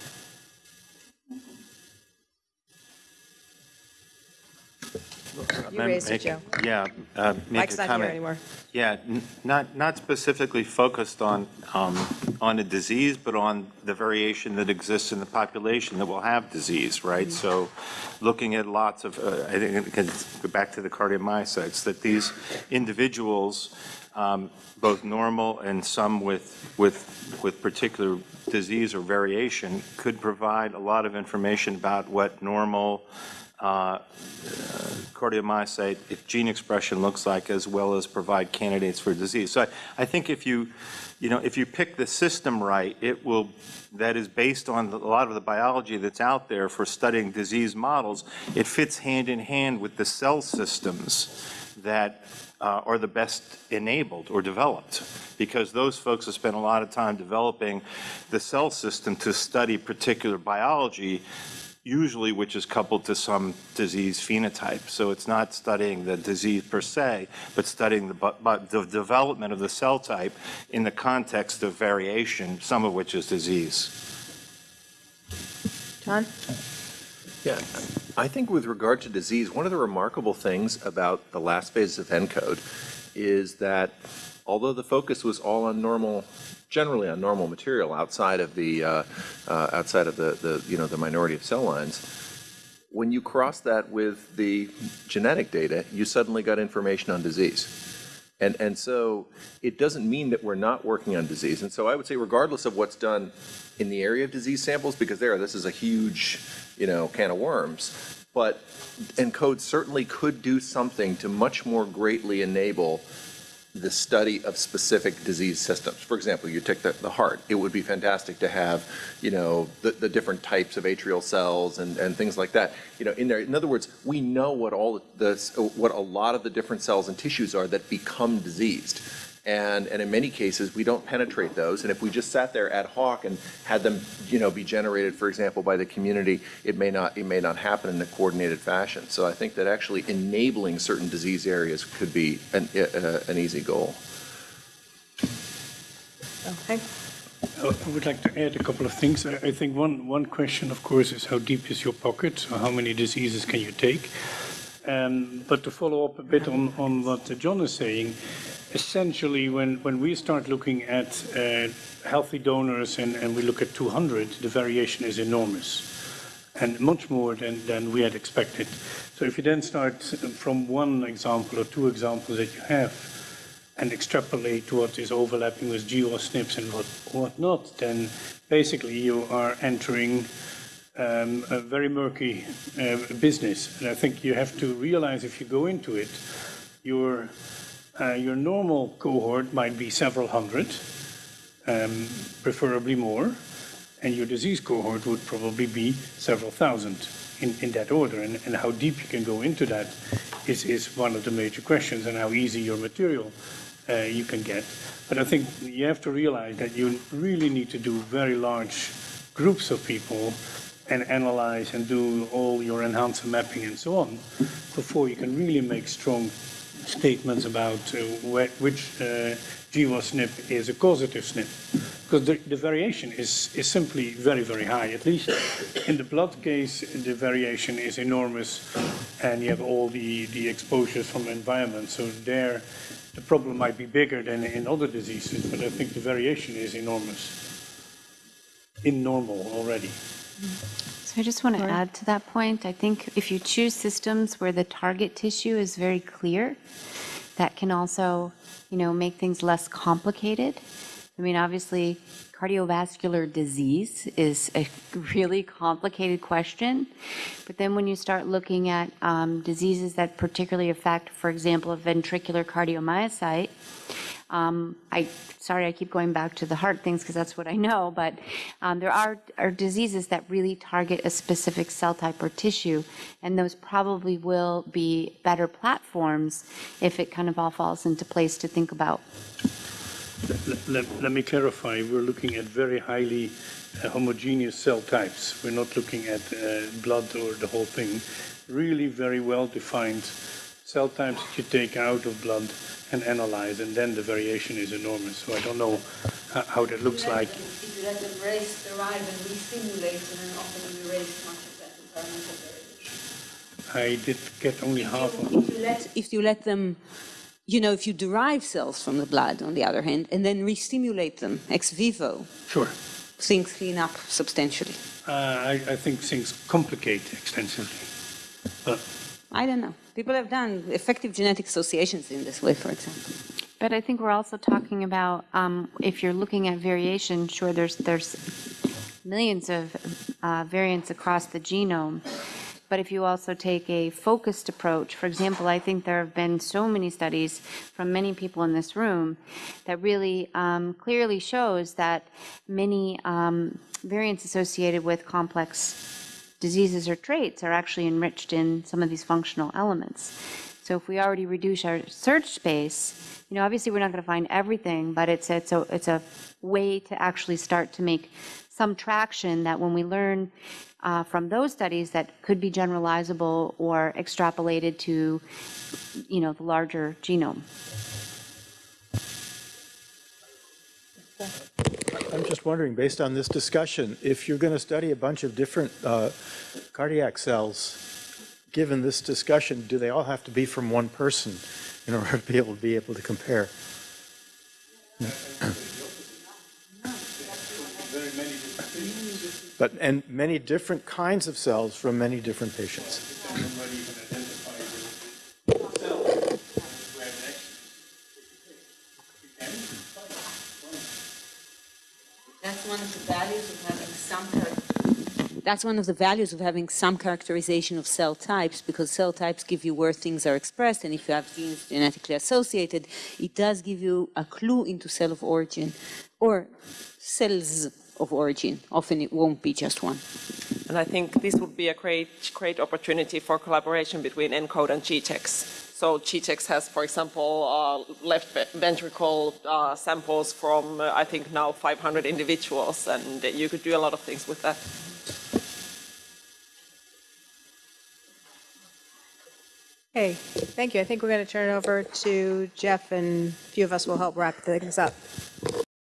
You raised it, Joe. Yeah, uh, make Mike's a not here comment. anymore. Yeah, n- not, not specifically focused on, um, on a disease, but on the variation that exists in the population that will have disease, right? So looking at lots of, uh, I think, it can go back to the cardiomyocytes, that these individuals, um, both normal and some with, with, with particular disease or variation, could provide a lot of information about what normal uh, cardiomyocyte if gene expression looks like, as well as provide candidates for disease. So I, I think if you, you know, if you pick the system right, it will, that is based on a lot of the biology that's out there for studying disease models, it fits hand in hand with the cell systems that uh, are the best enabled or developed, because those folks have spent a lot of time developing the cell system to study particular biology usually which is coupled to some disease phenotype. So it's not studying the disease per se, but studying the, but, but the development of the cell type in the context of variation, some of which is disease. John? Yeah, I think with regard to disease, one of the remarkable things about the last phase of ENCODE is that although the focus was all on normal, generally on normal material outside of the, uh, uh, outside of the, the, you know, the minority of cell lines, when you cross that with the genetic data, you suddenly got information on disease. And, and so it doesn't mean that we're not working on disease. And so I would say regardless of what's done in the area of disease samples, because there, this is a huge, you know, can of worms, but ENCODE certainly could do something to much more greatly enable the study of specific disease systems. For example, you take the, the heart. It would be fantastic to have, you know, the, the different types of atrial cells and, and things like that, you know, in there. In other words, we know what all the, what a lot of the different cells and tissues are that become diseased. And, and in many cases, we don't penetrate those. And if we just sat there ad hoc and had them, you know, be generated, for example, by the community, it may not, it may not happen in a coordinated fashion. So I think that actually enabling certain disease areas could be an, uh, an easy goal. Okay. I would like to add a couple of things. I I think one, one question, of course, is how deep is your pocket? So how many diseases can you take? Um, but to follow up a bit on, on what John is saying, essentially when, when we start looking at uh, healthy donors and, and we look at 200, the variation is enormous and much more than, than we had expected. So if you then start from one example or two examples that you have and extrapolate to what is overlapping with GWAS SNPs and what, what not, then basically you are entering um, a very murky uh, business. And I think you have to realize if you go into it, your, uh, your normal cohort might be several hundred, um, preferably more, and your disease cohort would probably be several thousand in, in that order. And, and how deep you can go into that is, is one of the major questions and how easy your material uh, you can get. But I think you have to realize that you really need to do very large groups of people and analyze and do all your enhancer mapping and so on before you can really make strong statements about uh, wh which uh, GWAS SNP is a causative SNP. Because the, the variation is, is simply very, very high. At least in the blood case, the variation is enormous and you have all the, the exposures from the environment. So there, the problem might be bigger than in other diseases, but I think the variation is enormous in normal already. So I just want to add to that point. I think if you choose systems where the target tissue is very clear, that can also, you know, make things less complicated. I mean, obviously, cardiovascular disease is a really complicated question. But then when you start looking at um, diseases that particularly affect, for example, a ventricular cardiomyocyte, um, I, sorry, I keep going back to the heart things because that's what I know, but um, there are, are diseases that really target a specific cell type or tissue, and those probably will be better platforms if it kind of all falls into place to think about. let, let, let me clarify, we're looking at very highly uh, homogeneous cell types. We're not looking at uh, blood or the whole thing. Really very well-defined cell types that you take out of blood and analyze, and then the variation is enormous. So I don't know how, that looks like. If you let them race, derive, and and then often you erase much of that environmental variation. I did get only half of If you let, if you let them, you know, if you derive cells from the blood, on the other hand, and then re-stimulate them ex vivo, Sure. things clean up substantially. Uh, I, I think things complicate extensively. But I don't know. People have done effective genetic associations in this way, for example. But I think we're also talking about, um, if you're looking at variation, sure, there's, there's millions of uh, variants across the genome. But if you also take a focused approach, for example, I think there have been so many studies from many people in this room that really um, clearly shows that many um, variants associated with complex diseases or traits are actually enriched in some of these functional elements. So if we already reduce our search space, you know, obviously we're not going to find everything, but it's it's a it's a way to actually start to make some traction that when we learn uh, from those studies that could be generalizable or extrapolated to, you know, the larger genome. I'm just wondering, based on this discussion, if you're going to study a bunch of different uh, cardiac cells, given this discussion, do they all have to be from one person in order to be able to be able to compare? But, and many different kinds of cells from many different patients. One of the values of having some That's one of the values of having some characterization of cell types, because cell types give you where things are expressed, and if you have genes genetically associated, it does give you a clue into cell of origin, or cells of origin. Often it won't be just one. And I think this would be a great, great opportunity for collaboration between ENCODE and GTEx. So GTEx has, for example, uh, left ve- ventricle uh, samples from, uh, I think now 500 individuals, and you could do a lot of things with that. Hey, thank you. I think we're going to turn it over to Jeff, and a few of us will help wrap things up.